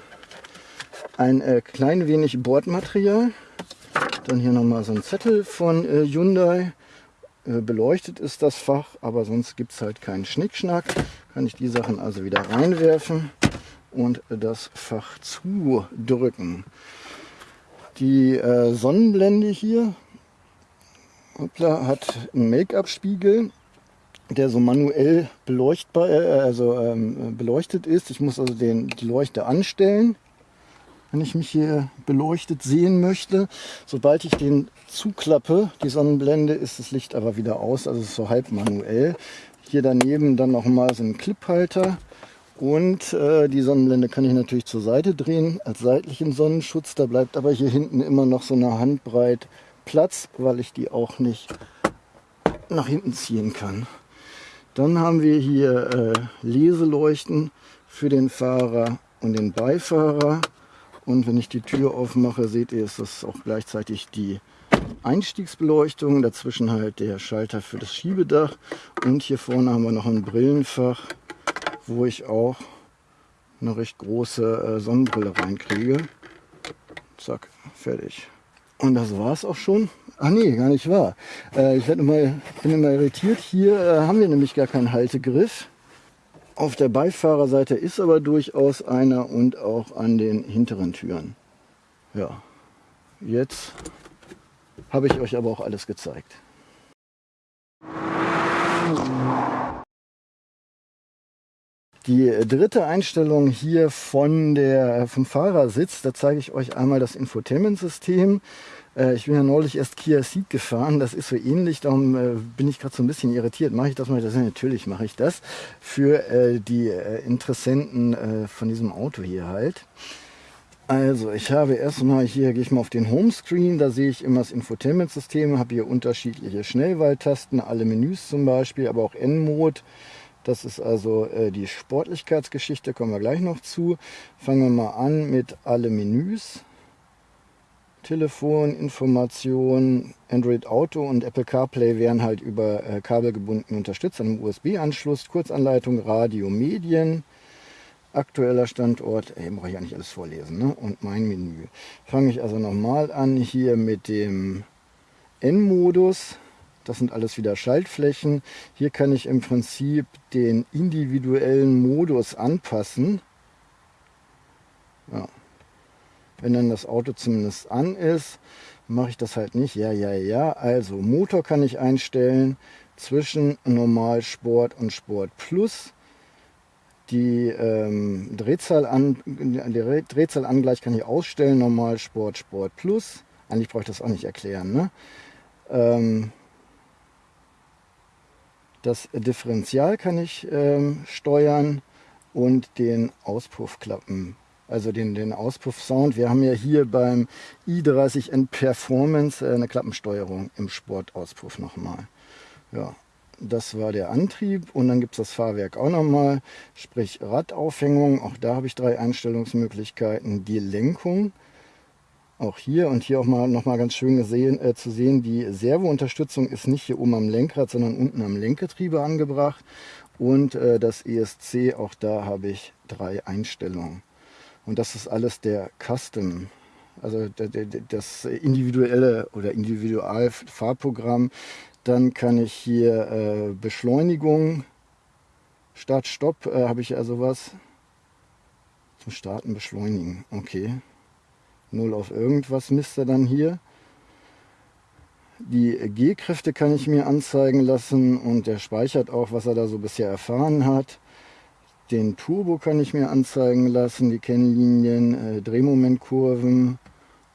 Ein äh, klein wenig Bordmaterial. Dann hier nochmal so ein Zettel von äh, Hyundai. Äh, beleuchtet ist das Fach, aber sonst gibt es halt keinen Schnickschnack. Kann ich die Sachen also wieder reinwerfen und das Fach zudrücken. Die äh, Sonnenblende hier Hoppla hat einen Make-up-Spiegel, der so manuell beleuchtbar, äh, also ähm, beleuchtet ist. Ich muss also den, die Leuchte anstellen, wenn ich mich hier beleuchtet sehen möchte. Sobald ich den zuklappe, die Sonnenblende, ist das Licht aber wieder aus, also ist so halb manuell. Hier daneben dann noch mal so ein Cliphalter. Und äh, die Sonnenblende kann ich natürlich zur Seite drehen als seitlichen Sonnenschutz. Da bleibt aber hier hinten immer noch so eine Handbreit Platz, weil ich die auch nicht nach hinten ziehen kann. Dann haben wir hier äh, Leseleuchten für den Fahrer und den Beifahrer. Und wenn ich die Tür aufmache, seht ihr, ist das auch gleichzeitig die Einstiegsbeleuchtung. Dazwischen halt der Schalter für das Schiebedach. Und hier vorne haben wir noch ein Brillenfach, wo ich auch eine recht große äh, Sonnenbrille reinkriege. Zack, fertig. Und das war es auch schon. Ach nee, gar nicht wahr. Äh, ich immer, bin immer irritiert. Hier äh, haben wir nämlich gar keinen Haltegriff. Auf der Beifahrerseite ist aber durchaus einer und auch an den hinteren Türen. Ja, jetzt habe ich euch aber auch alles gezeigt. Die dritte Einstellung hier von der, vom Fahrersitz, da zeige ich euch einmal das Infotainment-System. Äh, ich bin ja neulich erst Kia Ceed gefahren, das ist so ähnlich, darum äh, bin ich gerade so ein bisschen irritiert. Mache ich das mal? Das? Natürlich mache ich das für äh, die äh, Interessenten äh, von diesem Auto hier halt. Also ich habe erstmal hier, gehe ich mal auf den Homescreen, da sehe ich immer das Infotainment-System, habe hier unterschiedliche Schnellwahltasten, alle Menüs zum Beispiel, aber auch N-Mode. Das ist also äh, die Sportlichkeitsgeschichte, kommen wir gleich noch zu. Fangen wir mal an mit alle Menüs. Telefon, Information, Android Auto und Apple CarPlay werden halt über äh, Kabel unterstützt, einem USB-Anschluss, Kurzanleitung, Radio, Medien, aktueller Standort, ey, brauche ich nicht alles vorlesen, ne? und mein Menü. Fange ich also nochmal an hier mit dem N-Modus. Das sind alles wieder Schaltflächen. Hier kann ich im Prinzip den individuellen Modus anpassen. Ja. Wenn dann das Auto zumindest an ist, mache ich das halt nicht. Ja, ja, ja. Also Motor kann ich einstellen zwischen Normal, Sport und Sport Plus. Die ähm, Drehzahl an, die Drehzahlangleich kann ich ausstellen, normal, Sport, Sport Plus. Eigentlich brauche ich das auch nicht erklären. Ne? Ähm, das Differential kann ich ähm, steuern und den Auspuffklappen, also den, den Auspuff-Sound. Wir haben ja hier beim i30N Performance äh, eine Klappensteuerung im Sportauspuff nochmal. Ja, das war der Antrieb und dann gibt es das Fahrwerk auch nochmal, sprich Radaufhängung. Auch da habe ich drei Einstellungsmöglichkeiten. Die Lenkung, auch hier und hier auch mal noch mal ganz schön gesehen, äh, zu sehen, die Servounterstützung ist nicht hier oben am Lenkrad, sondern unten am Lenkgetriebe angebracht. Und äh, das ESC, auch da habe ich drei Einstellungen. Und das ist alles der Custom also das individuelle oder Individualfahrprogramm dann kann ich hier äh, Beschleunigung, Start, Stopp, äh, habe ich also was zum Starten beschleunigen. Okay. Null auf irgendwas misst er dann hier. Die G-Kräfte kann ich mir anzeigen lassen und der speichert auch, was er da so bisher erfahren hat. Den Turbo kann ich mir anzeigen lassen, die Kennlinien, äh, Drehmomentkurven,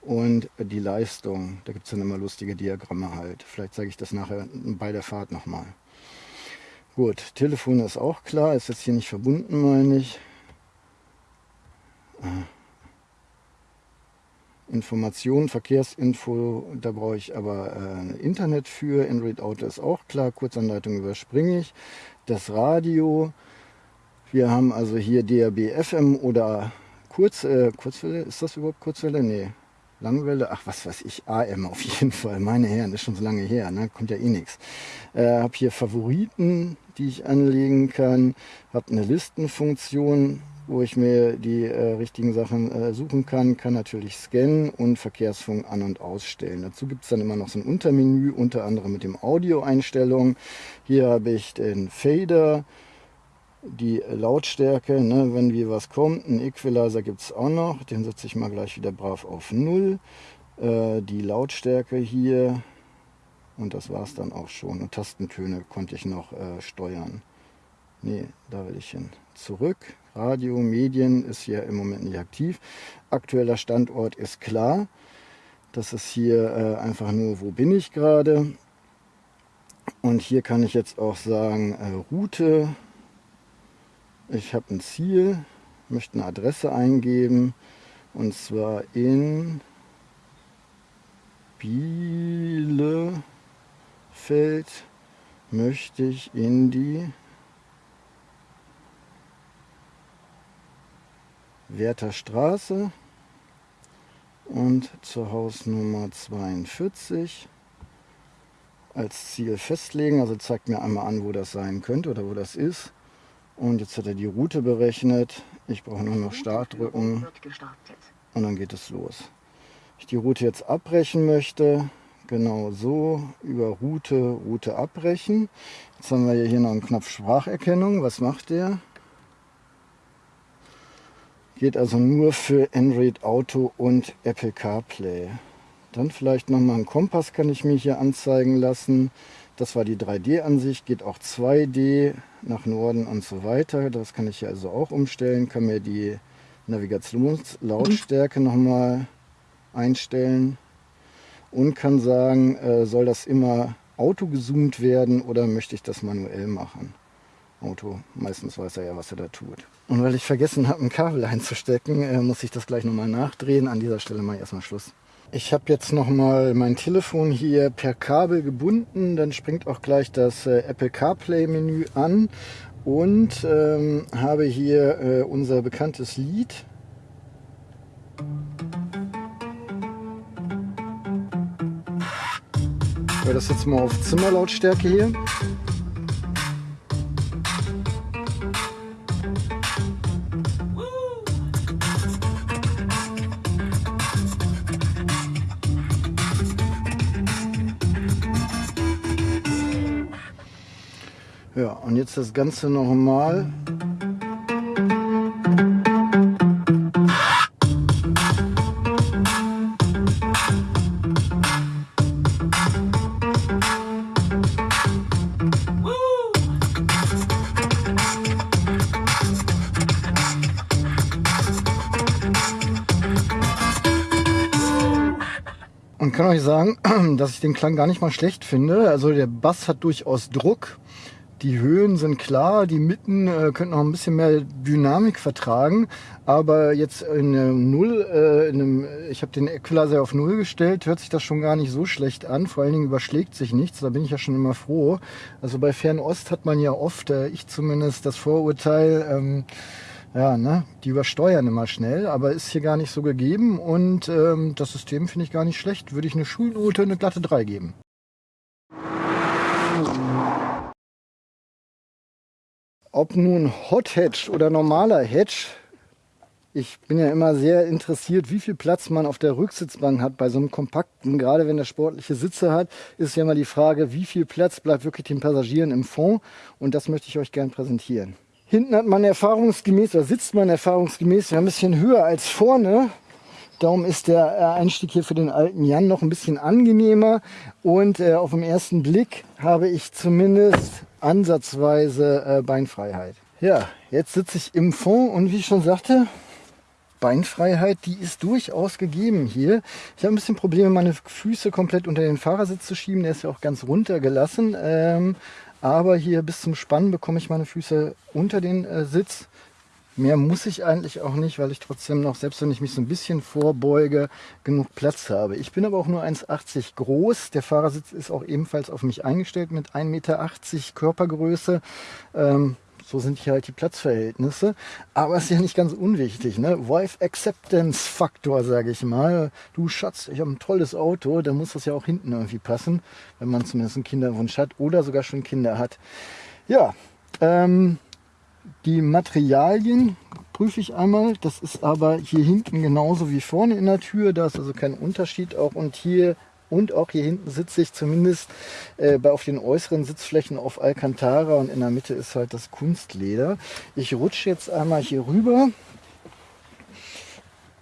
und die Leistung. Da gibt es dann immer lustige Diagramme halt. Vielleicht zeige ich das nachher bei der Fahrt nochmal. Gut, Telefon ist auch klar, ist jetzt hier nicht verbunden, meine ich. Ah. Informationen, Verkehrsinfo, da brauche ich aber äh, Internet für. Android Auto ist auch klar, Kurzanleitung überspringe ich. Das Radio, wir haben also hier DAB FM oder Kurz, äh, Kurzwelle, ist das überhaupt Kurzwelle? Nee, Langwelle, ach was weiß ich, AM auf jeden Fall. Meine Herren, ist schon so lange her, ne? kommt ja eh nichts. Äh, habe hier Favoriten, die ich anlegen kann. Habe eine Listenfunktion, wo ich mir die äh, richtigen Sachen äh, suchen kann. Kann natürlich scannen und Verkehrsfunk an- und ausstellen. Dazu gibt es dann immer noch so ein Untermenü, unter anderem mit dem Audio-Einstellungen. Hier habe ich den Fader die Lautstärke, ne, wenn wie was kommt. Ein Equalizer gibt es auch noch, den setze ich mal gleich wieder brav auf 0. Äh, die Lautstärke hier und das war es dann auch schon. Und Tastentöne konnte ich noch äh, steuern. Ne, da will ich hin. Zurück. Radio, Medien ist hier im Moment nicht aktiv. Aktueller Standort ist klar. Das ist hier äh, einfach nur, wo bin ich gerade. Und hier kann ich jetzt auch sagen, äh, Route, ich habe ein Ziel, möchte eine Adresse eingeben und zwar in Bielefeld möchte ich in die Werther Straße und zur Hausnummer 42 als Ziel festlegen. Also zeigt mir einmal an, wo das sein könnte oder wo das ist. Und jetzt hat er die Route berechnet. Ich brauche nur noch Start drücken. Und dann geht es los. Ich die Route jetzt abbrechen möchte, genau so, über Route, Route abbrechen. Jetzt haben wir hier noch einen Knopf Spracherkennung. Was macht der? Geht also nur für Android Auto und Apple CarPlay. Dann vielleicht nochmal einen Kompass kann ich mir hier anzeigen lassen. Das war die 3D-Ansicht, geht auch 2D nach Norden und so weiter. Das kann ich hier also auch umstellen, kann mir die Navigationslautstärke nochmal einstellen. und kann sagen, äh, soll das immer Auto gezoomt werden oder möchte ich das manuell machen. Auto, meistens weiß er ja, was er da tut. Und weil ich vergessen habe, ein Kabel einzustecken, äh, muss ich das gleich nochmal nachdrehen. An dieser Stelle mache ich erstmal Schluss. Ich habe jetzt nochmal mein Telefon hier per Kabel gebunden. Dann springt auch gleich das äh, Apple CarPlay Menü an. Und ähm, habe hier äh, unser bekanntes Lied. Ich das jetzt mal auf Zimmerlautstärke hier. Jetzt das Ganze nochmal. Und kann euch sagen, *clears throat* dass ich den Klang gar nicht mal schlecht finde. Also der Bass hat durchaus Druck. Die Höhen sind klar, die Mitten äh, könnten noch ein bisschen mehr Dynamik vertragen, aber jetzt in einem Null, äh, in einem, ich habe den Equalizer auf Null gestellt, hört sich das schon gar nicht so schlecht an. Vor allen Dingen überschlägt sich nichts, da bin ich ja schon immer froh. Also bei Fernost hat man ja oft, äh, ich zumindest, das Vorurteil, ähm, ja, ne, die übersteuern immer schnell, aber ist hier gar nicht so gegeben und ähm, das System finde ich gar nicht schlecht. Würde ich eine Schulnote eine glatte 3 geben. Ob nun Hot Hatch oder normaler Hatch, ich bin ja immer sehr interessiert, wie viel Platz man auf der Rücksitzbank hat bei so einem kompakten. Gerade wenn er sportliche Sitze hat, ist ja immer die Frage, wie viel Platz bleibt wirklich den Passagieren im Fond. Und das möchte ich euch gerne präsentieren. Hinten hat man erfahrungsgemäß, oder sitzt man erfahrungsgemäß ja ein bisschen höher als vorne. Darum ist der Einstieg hier für den alten Jan noch ein bisschen angenehmer. Und äh, auf den ersten Blick habe ich zumindest ansatzweise äh, Beinfreiheit. Ja, jetzt sitze ich im Fond und wie ich schon sagte, Beinfreiheit, die ist durchaus gegeben hier. Ich habe ein bisschen Probleme, meine Füße komplett unter den Fahrersitz zu schieben. Der ist ja auch ganz runtergelassen. Ähm, aber hier bis zum Spannen bekomme ich meine Füße unter den äh, Sitz. Mehr muss ich eigentlich auch nicht, weil ich trotzdem noch, selbst wenn ich mich so ein bisschen vorbeuge, genug Platz habe. Ich bin aber auch nur 1,80 groß. Der Fahrersitz ist auch ebenfalls auf mich eingestellt mit 1,80 Meter Körpergröße. Ähm, so sind hier halt die Platzverhältnisse. Aber ist ja nicht ganz unwichtig. Ne? Wife Acceptance Faktor, sage ich mal. Du Schatz, ich habe ein tolles Auto. Da muss das ja auch hinten irgendwie passen, wenn man zumindest einen Kinderwunsch hat oder sogar schon Kinder hat. Ja, ähm, die Materialien prüfe ich einmal. Das ist aber hier hinten genauso wie vorne in der Tür. Da ist also kein Unterschied auch. Und hier und auch hier hinten sitze ich zumindest äh, bei auf den äußeren Sitzflächen auf Alcantara und in der Mitte ist halt das Kunstleder. Ich rutsche jetzt einmal hier rüber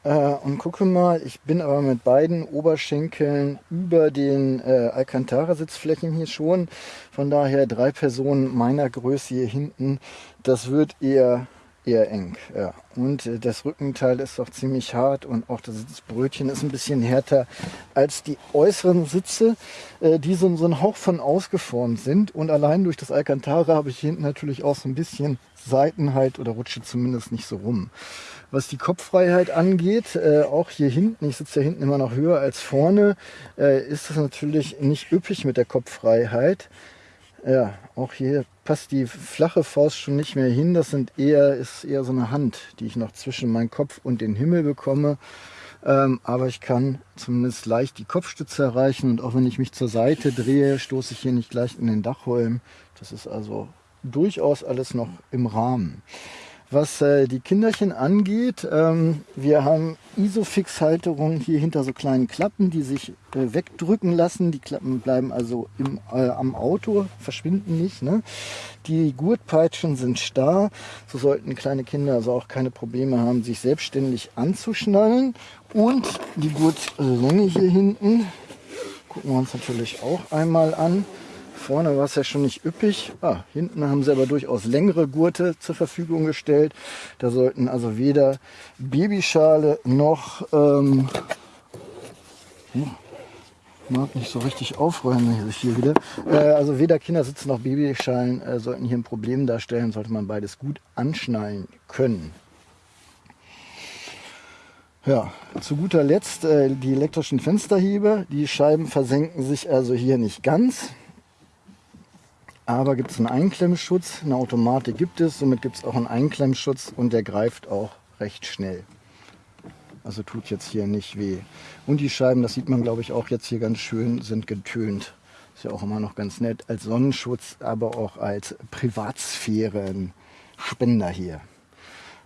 äh, und gucke mal. Ich bin aber mit beiden Oberschenkeln über den äh, Alcantara-Sitzflächen hier schon. Von daher drei Personen meiner Größe hier hinten. Das wird eher eher eng. Ja. Und äh, das Rückenteil ist auch ziemlich hart und auch das Sitzbrötchen ist ein bisschen härter als die äußeren Sitze, äh, die so, so ein Hauch von ausgeformt sind. Und allein durch das Alcantara habe ich hinten natürlich auch so ein bisschen Seitenhalt oder rutsche zumindest nicht so rum. Was die Kopffreiheit angeht, äh, auch hier hinten, ich sitze ja hinten immer noch höher als vorne, äh, ist es natürlich nicht üppig mit der Kopffreiheit. Ja, auch hier passt die flache Faust schon nicht mehr hin. Das sind eher, ist eher so eine Hand, die ich noch zwischen meinen Kopf und den Himmel bekomme. Ähm, aber ich kann zumindest leicht die Kopfstütze erreichen und auch wenn ich mich zur Seite drehe, stoße ich hier nicht gleich in den Dachholm. Das ist also durchaus alles noch im Rahmen. Was äh, die Kinderchen angeht, ähm, wir haben Isofix-Halterungen hier hinter so kleinen Klappen, die sich äh, wegdrücken lassen. Die Klappen bleiben also im, äh, am Auto, verschwinden nicht. Ne? Die Gurtpeitschen sind starr. So sollten kleine Kinder also auch keine Probleme haben, sich selbstständig anzuschnallen. Und die Gurtlänge hier hinten gucken wir uns natürlich auch einmal an. Vorne war es ja schon nicht üppig. Ah, hinten haben sie aber durchaus längere Gurte zur Verfügung gestellt. Da sollten also weder Babyschale noch ähm, mag nicht so richtig aufräumen hier, wieder. Äh, also weder Kindersitze noch Babyschalen äh, sollten hier ein Problem darstellen, sollte man beides gut anschnallen können. Ja, zu guter Letzt äh, die elektrischen Fensterheber. Die Scheiben versenken sich also hier nicht ganz. Aber gibt es einen Einklemmschutz, eine Automatik gibt es, somit gibt es auch einen Einklemmschutz und der greift auch recht schnell. Also tut jetzt hier nicht weh. Und die Scheiben, das sieht man glaube ich auch jetzt hier ganz schön, sind getönt. Ist ja auch immer noch ganz nett als Sonnenschutz, aber auch als Privatsphärenspender hier.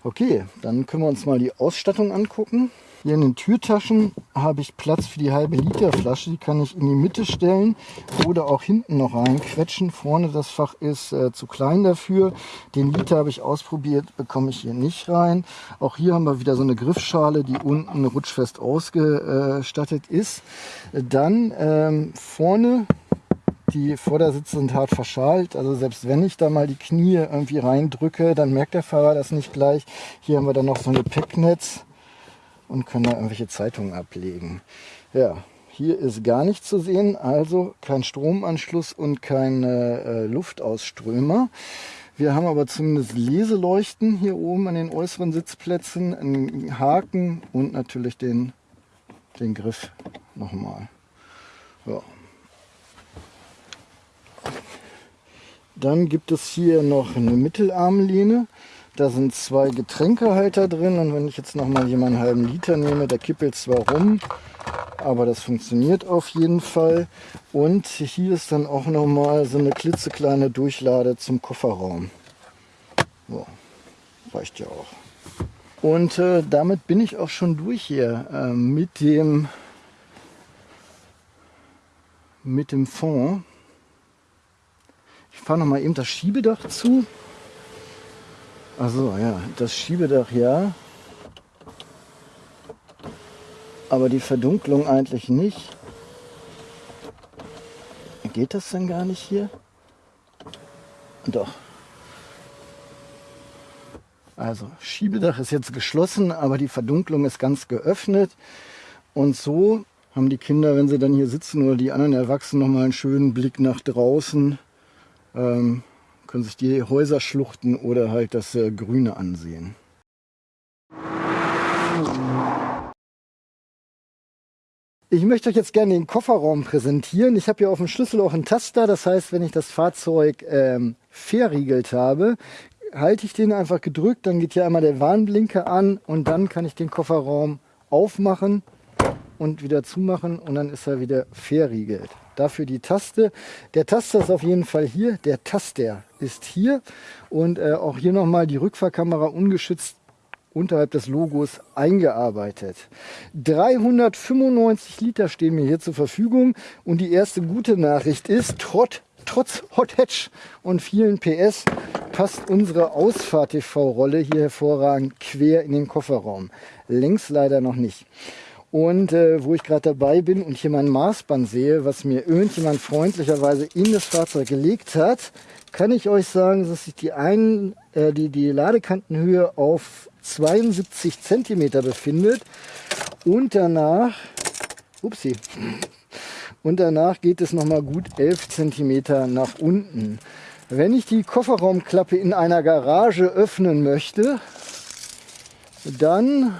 Okay, dann können wir uns mal die Ausstattung angucken. Hier in den Türtaschen habe ich Platz für die halbe Liter Flasche. Die kann ich in die Mitte stellen oder auch hinten noch reinquetschen. Vorne das Fach ist äh, zu klein dafür. Den Liter habe ich ausprobiert, bekomme ich hier nicht rein. Auch hier haben wir wieder so eine Griffschale, die unten rutschfest ausgestattet ist. Dann ähm, vorne die Vordersitze sind hart verschalt. Also selbst wenn ich da mal die Knie irgendwie reindrücke, dann merkt der Fahrer das nicht gleich. Hier haben wir dann noch so eine Picknetz und können da irgendwelche Zeitungen ablegen. Ja, hier ist gar nichts zu sehen, also kein Stromanschluss und kein äh, Luftausströmer. Wir haben aber zumindest Leseleuchten hier oben an den äußeren Sitzplätzen, einen Haken und natürlich den, den Griff nochmal. Ja. Dann gibt es hier noch eine Mittelarmlehne. Da sind zwei Getränkehalter drin und wenn ich jetzt noch mal hier meinen halben Liter nehme, der kippelt zwar rum, aber das funktioniert auf jeden Fall. Und hier ist dann auch noch mal so eine klitzekleine Durchlade zum Kofferraum. So, reicht ja auch. Und äh, damit bin ich auch schon durch hier äh, mit dem mit dem Fond. Ich fahre noch mal eben das Schiebedach zu. Also ja, das Schiebedach ja. Aber die Verdunklung eigentlich nicht. Geht das denn gar nicht hier? Doch. Also Schiebedach ist jetzt geschlossen, aber die Verdunklung ist ganz geöffnet. Und so haben die Kinder, wenn sie dann hier sitzen oder die anderen Erwachsenen, noch mal einen schönen Blick nach draußen. Ähm, können sich die Häuser schluchten oder halt das äh, Grüne ansehen. Ich möchte euch jetzt gerne den Kofferraum präsentieren. Ich habe hier auf dem Schlüssel auch einen Taster. Das heißt, wenn ich das Fahrzeug ähm, verriegelt habe, halte ich den einfach gedrückt. Dann geht hier einmal der Warnblinker an und dann kann ich den Kofferraum aufmachen und wieder zumachen und dann ist er wieder verriegelt. Dafür die Taste. Der Taster ist auf jeden Fall hier. Der Taster ist hier. Und äh, auch hier nochmal die Rückfahrkamera ungeschützt unterhalb des Logos eingearbeitet. 395 Liter stehen mir hier zur Verfügung. Und die erste gute Nachricht ist, trotz, trotz Hot Hatch und vielen PS passt unsere Ausfahrt-TV-Rolle hier hervorragend quer in den Kofferraum. Längs leider noch nicht. Und äh, wo ich gerade dabei bin und hier mein Maßband sehe, was mir irgendjemand freundlicherweise in das Fahrzeug gelegt hat, kann ich euch sagen, dass sich die, ein, äh, die, die Ladekantenhöhe auf 72 cm befindet. Und danach, upsie, und danach geht es nochmal gut 11 cm nach unten. Wenn ich die Kofferraumklappe in einer Garage öffnen möchte, dann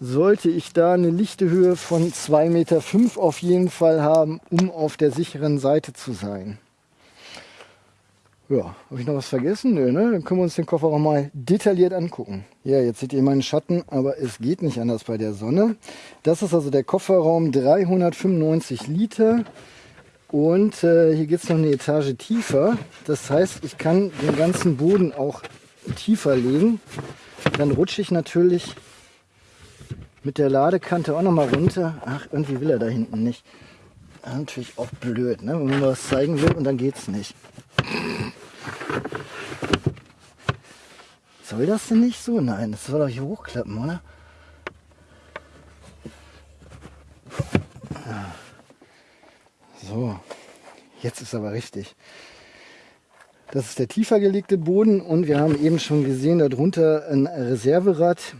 sollte ich da eine lichte Höhe von 2,5 Meter auf jeden Fall haben, um auf der sicheren Seite zu sein. Ja, habe ich noch was vergessen? Nö, ne? Dann können wir uns den Kofferraum mal detailliert angucken. Ja, jetzt seht ihr meinen Schatten, aber es geht nicht anders bei der Sonne. Das ist also der Kofferraum, 395 Liter. Und äh, hier geht es noch eine Etage tiefer. Das heißt, ich kann den ganzen Boden auch tiefer legen. Dann rutsche ich natürlich mit der Ladekante auch noch mal runter. Ach, irgendwie will er da hinten nicht. Natürlich auch blöd, ne? wenn man was zeigen will und dann geht's nicht. Soll das denn nicht so? Nein, das soll doch hier hochklappen, oder? So, jetzt ist aber richtig. Das ist der tiefer gelegte Boden und wir haben eben schon gesehen, darunter ein Reserverad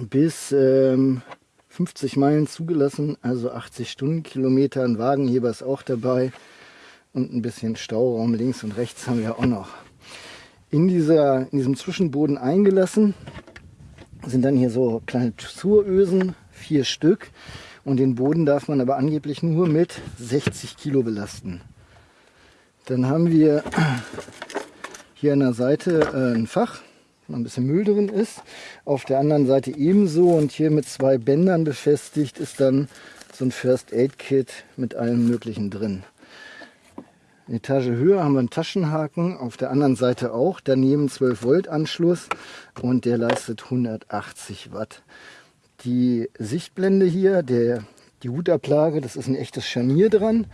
bis ähm, 50 Meilen zugelassen, also 80 Stundenkilometer. Ein Wagenheber ist auch dabei und ein bisschen Stauraum links und rechts haben wir auch noch. In, dieser, in diesem Zwischenboden eingelassen sind dann hier so kleine Zurösen, vier Stück. Und den Boden darf man aber angeblich nur mit 60 Kilo belasten. Dann haben wir hier an der Seite äh, ein Fach, wo ein bisschen Müll drin ist. Auf der anderen Seite ebenso und hier mit zwei Bändern befestigt ist dann so ein First Aid Kit mit allem möglichen drin. Eine Etage höher haben wir einen Taschenhaken, auf der anderen Seite auch, daneben 12 Volt Anschluss und der leistet 180 Watt. Die Sichtblende hier, der, die Hutablage, das ist ein echtes Scharnier dran.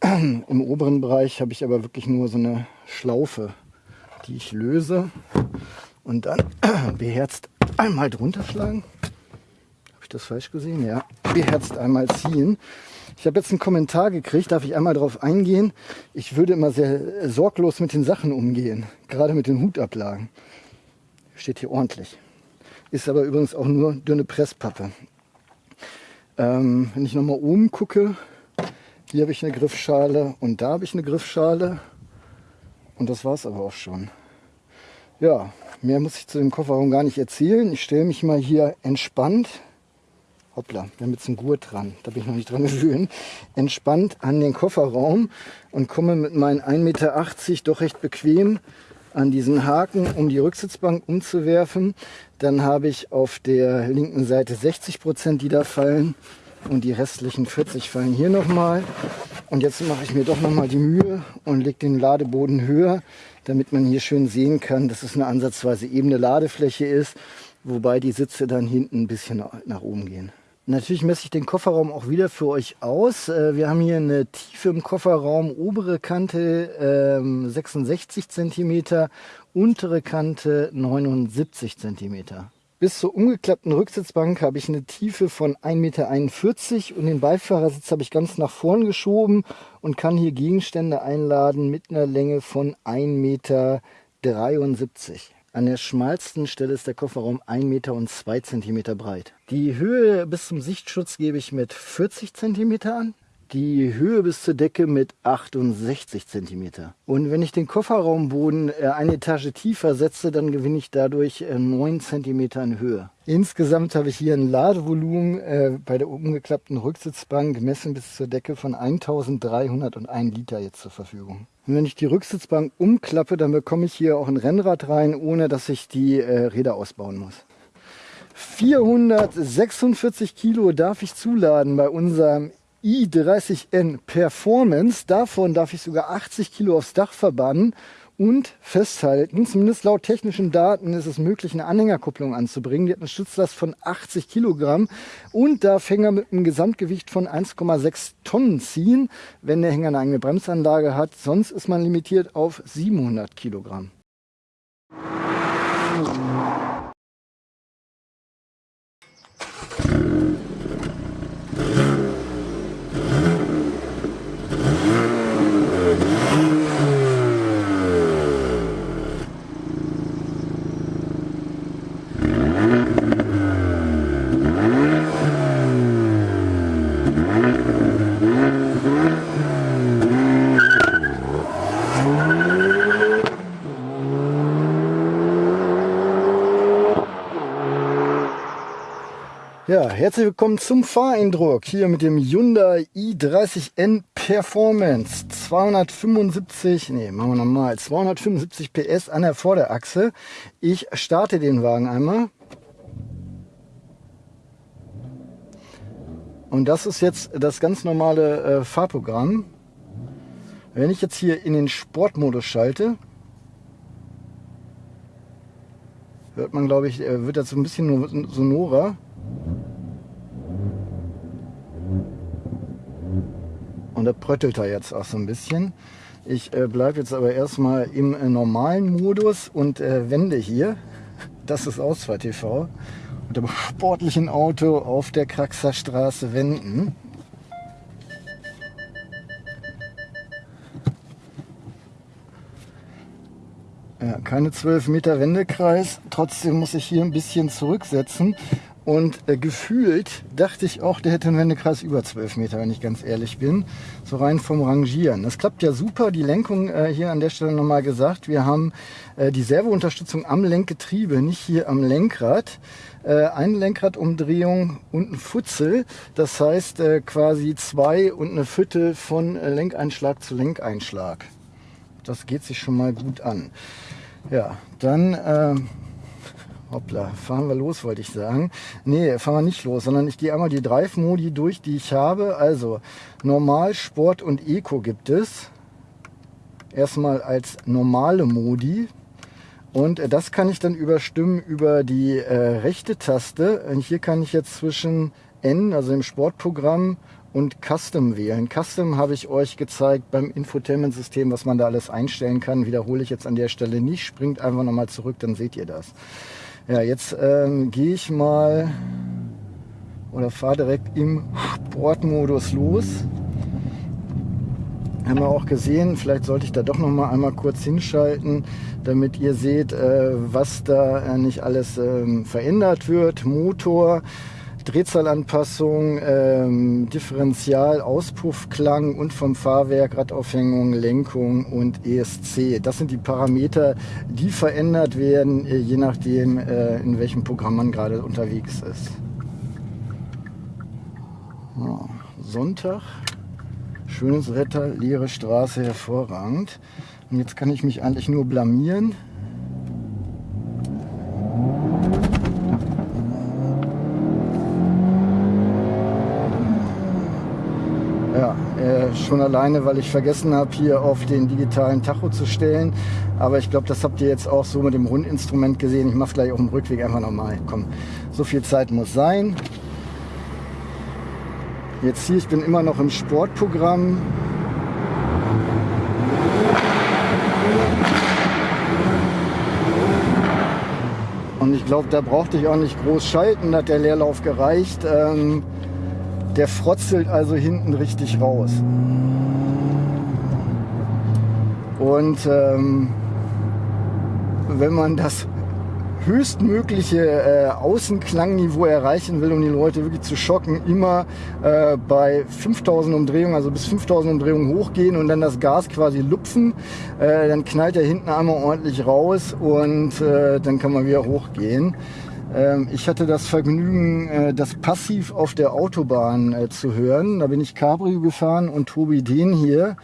*clears throat* Im oberen Bereich habe ich aber wirklich nur so eine Schlaufe, die ich löse und dann *clears throat* beherzt einmal drunter schlagen. Habe ich das falsch gesehen? Ja, beherzt einmal ziehen. Ich habe jetzt einen Kommentar gekriegt, darf ich einmal darauf eingehen? Ich würde immer sehr sorglos mit den Sachen umgehen, gerade mit den Hutablagen. Steht hier ordentlich. Ist aber übrigens auch nur dünne Presspappe. Ähm, wenn ich nochmal oben gucke, hier habe ich eine Griffschale und da habe ich eine Griffschale. Und das war es aber auch schon. Ja, mehr muss ich zu dem Kofferraum gar nicht erzählen. Ich stelle mich mal hier entspannt, hoppla, wir haben jetzt einen Gurt dran, da bin ich noch nicht dran *laughs* gewöhnt, entspannt an den Kofferraum und komme mit meinen 1,80 Meter doch recht bequem an diesen Haken, um die Rücksitzbank umzuwerfen. Dann habe ich auf der linken Seite 60 Prozent, die da fallen und die restlichen 40 fallen hier nochmal. Und jetzt mache ich mir doch nochmal die Mühe und lege den Ladeboden höher, damit man hier schön sehen kann, dass es eine ansatzweise ebene Ladefläche ist, wobei die Sitze dann hinten ein bisschen nach oben gehen. Natürlich messe ich den Kofferraum auch wieder für euch aus. Äh, wir haben hier eine Tiefe im Kofferraum, obere Kante 66 ähm, cm, untere Kante 79 cm. Bis zur umgeklappten Rücksitzbank habe ich eine Tiefe von 1,41 Meter und den Beifahrersitz habe ich ganz nach vorn geschoben und kann hier Gegenstände einladen mit einer Länge von 1,73 Meter. An der schmalsten Stelle ist der Kofferraum 1 Meter und 2 Zentimeter breit. Die Höhe bis zum Sichtschutz gebe ich mit 40 Zentimeter an. Die Höhe bis zur Decke mit 68 Zentimeter. Und wenn ich den Kofferraumboden äh, eine Etage tiefer setze, dann gewinne ich dadurch 9 äh, Zentimeter in Höhe. Insgesamt habe ich hier ein Ladevolumen äh, bei der umgeklappten Rücksitzbank gemessen bis zur Decke von 1301 Liter jetzt zur Verfügung. Und wenn ich die Rücksitzbank umklappe, dann bekomme ich hier auch ein Rennrad rein, ohne dass ich die äh, Räder ausbauen muss. 446 Kilo darf ich zuladen bei unserem i30N Performance. Davon darf ich sogar 80 Kilo aufs Dach verbannen und festhalten. Zumindest laut technischen Daten ist es möglich, eine Anhängerkupplung anzubringen. Die hat eine Stützlast von 80 Kilogramm und darf Hänger mit einem Gesamtgewicht von 1,6 Tonnen ziehen, wenn der Hänger eine eigene Bremsanlage hat. Sonst ist man limitiert auf 700 Kilogramm. Ja, herzlich willkommen zum Fahreindruck hier mit dem Hyundai i30N Performance. 275, nee, machen wir nochmal, 275 PS an der Vorderachse. Ich starte den Wagen einmal. Und das ist jetzt das ganz normale äh, Fahrprogramm. Wenn ich jetzt hier in den Sportmodus schalte, hört man, glaube ich, äh, wird das so ein bisschen sonorer. Und da pröttelt er jetzt auch so ein bisschen. Ich äh, bleibe jetzt aber erstmal im äh, normalen Modus und äh, wende hier. Das ist Ausfahrt TV. Mit dem sportlichen Auto auf der Kraxer Straße wenden. Ja, keine 12 Meter Wendekreis. Trotzdem muss ich hier ein bisschen zurücksetzen, Und äh, gefühlt dachte ich auch, der hätte einen Wendekreis über 12 Meter, wenn ich ganz ehrlich bin. So rein vom Rangieren. Das klappt ja super. Die Lenkung äh, hier an der Stelle nochmal gesagt. Wir haben äh, die Servounterstützung am Lenkgetriebe, nicht hier am Lenkrad. Äh, eine Lenkradumdrehung und ein Futzel. Das heißt äh, quasi zwei und eine Viertel von äh, Lenkeinschlag zu Lenkeinschlag. Das geht sich schon mal gut an. Ja, dann äh, Hoppla, fahren wir los, wollte ich sagen. Nee, fahren wir nicht los, sondern ich gehe einmal die Drive-Modi durch, die ich habe. Also Normal, Sport und Eco gibt es. Erstmal als normale Modi. Und äh, das kann ich dann überstimmen über die äh, rechte Taste. Und hier kann ich jetzt zwischen N, also im Sportprogramm, und Custom wählen. Custom habe ich euch gezeigt beim Infotainment-System, was man da alles einstellen kann. Wiederhole ich jetzt an der Stelle nicht. Springt einfach nochmal zurück, dann seht ihr das. Ja, jetzt ähm, gehe ich mal oder fahre direkt im Sportmodus los. Haben wir auch gesehen, vielleicht sollte ich da doch noch mal einmal kurz hinschalten, damit ihr seht, äh, was da äh, nicht alles ähm, verändert wird. Motor, Drehzahlanpassung, ähm, Differential, Auspuffklang und vom Fahrwerk, Radaufhängung, Lenkung und ESC. Das sind die Parameter, die verändert werden, äh, je nachdem, äh, in welchem Programm man gerade unterwegs ist. Ja, Sonntag, schönes Wetter, leere Straße, hervorragend. Und jetzt kann ich mich eigentlich nur blamieren. Schon alleine, weil ich vergessen habe, hier auf den digitalen Tacho zu stellen. Aber ich glaube, das habt ihr jetzt auch so mit dem Rundinstrument gesehen. Ich mache gleich auf dem Rückweg einfach nochmal. Komm, so viel Zeit muss sein. Jetzt hier, ich bin immer noch im Sportprogramm. Und ich glaube, da brauchte ich auch nicht groß schalten, da hat der Leerlauf gereicht. Ähm, der frotzelt also hinten richtig raus. Und ähm, wenn man das höchstmögliche äh, Außenklangniveau erreichen will, um die Leute wirklich zu schocken, immer äh, bei 5000 Umdrehungen, also bis 5000 Umdrehungen hochgehen und dann das Gas quasi lupfen. Äh, dann knallt er hinten einmal ordentlich raus und äh, dann kann man wieder hochgehen. Ähm, ich hatte das Vergnügen, äh, das passiv auf der Autobahn äh, zu hören. Da bin ich Cabrio gefahren und Tobi den hier.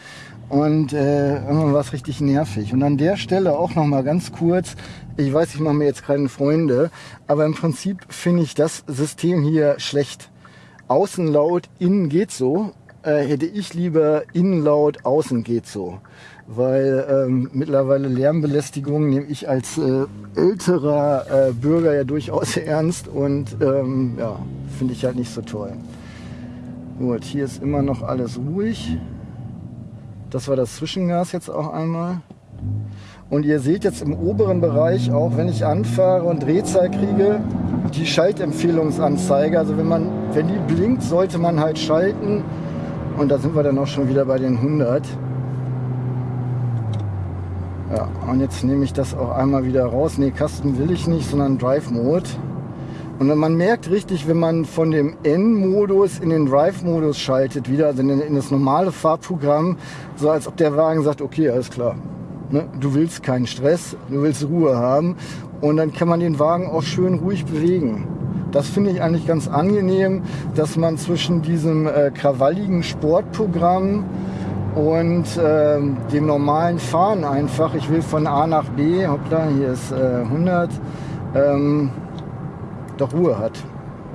Und äh, irgendwann war es richtig nervig. Und an der Stelle auch noch mal ganz kurz, ich weiß, ich mache mir jetzt keine Freunde, aber im Prinzip finde ich das System hier schlecht. Außen laut, innen geht so. Äh, hätte ich lieber innen laut, außen geht so weil ähm, mittlerweile Lärmbelästigung nehme ich als äh, älterer äh, Bürger ja durchaus *laughs* ernst und ähm, ja, finde ich halt nicht so toll. Gut, hier ist immer noch alles ruhig. Das war das Zwischengas jetzt auch einmal. Und ihr seht jetzt im oberen Bereich, auch wenn ich anfahre und Drehzahl kriege, die Schaltempfehlungsanzeige. Also wenn man, wenn die blinkt, sollte man halt schalten. Und da sind wir dann auch schon wieder bei den 100. Ja, und jetzt nehme ich das auch einmal wieder raus. Ne, Custom will ich nicht, sondern Drive Mode. Und man merkt richtig, wenn man von dem N-Modus in den Drive-Modus schaltet, wieder also in, das normale Fahrprogramm, so als ob der Wagen sagt, okay, alles klar. Ne? Du willst keinen Stress, du willst Ruhe haben. Und dann kann man den Wagen auch schön ruhig bewegen. Das finde ich eigentlich ganz angenehm, dass man zwischen diesem äh, krawalligen Sportprogramm und ähm, dem normalen Fahren einfach, ich will von A nach B, hoppla, hier ist äh, 100, ähm, doch Ruhe hat.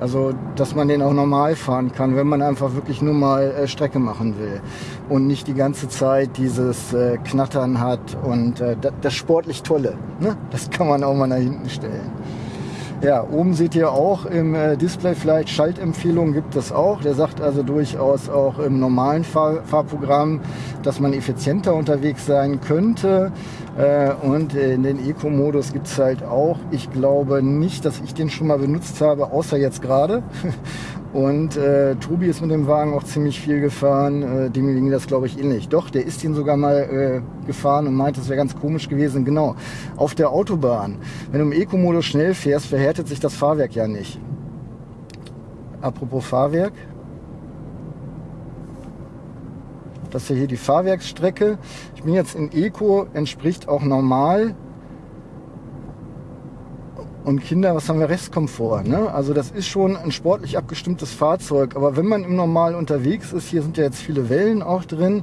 Also, dass man den auch normal fahren kann, wenn man einfach wirklich nur mal äh, Strecke machen will und nicht die ganze Zeit dieses äh, Knattern hat und äh, das, das sportlich Tolle. Ne? Das kann man auch mal nach hinten stellen. Ja, oben seht ihr auch im äh, Display vielleicht Schaltempfehlungen gibt es auch. Der sagt also durchaus auch im normalen Fahr Fahrprogramm, dass man effizienter unterwegs sein könnte. Äh, und in den Eco-Modus gibt es halt auch. Ich glaube nicht, dass ich den schon mal benutzt habe, außer jetzt gerade. *laughs* Und äh, Tobi ist mit dem Wagen auch ziemlich viel gefahren. Äh, dem ging das, glaube ich, ähnlich. Doch, der ist ihn sogar mal äh, gefahren und meinte, es wäre ganz komisch gewesen. Genau, auf der Autobahn, wenn du im Eco-Modus schnell fährst, verhärtet sich das Fahrwerk ja nicht. Apropos Fahrwerk. Das ist ja hier die Fahrwerksstrecke. Ich bin jetzt in Eco, entspricht auch normal. Und Kinder, was haben wir Restkomfort? Ne? Also das ist schon ein sportlich abgestimmtes Fahrzeug. Aber wenn man im Normal unterwegs ist, hier sind ja jetzt viele Wellen auch drin,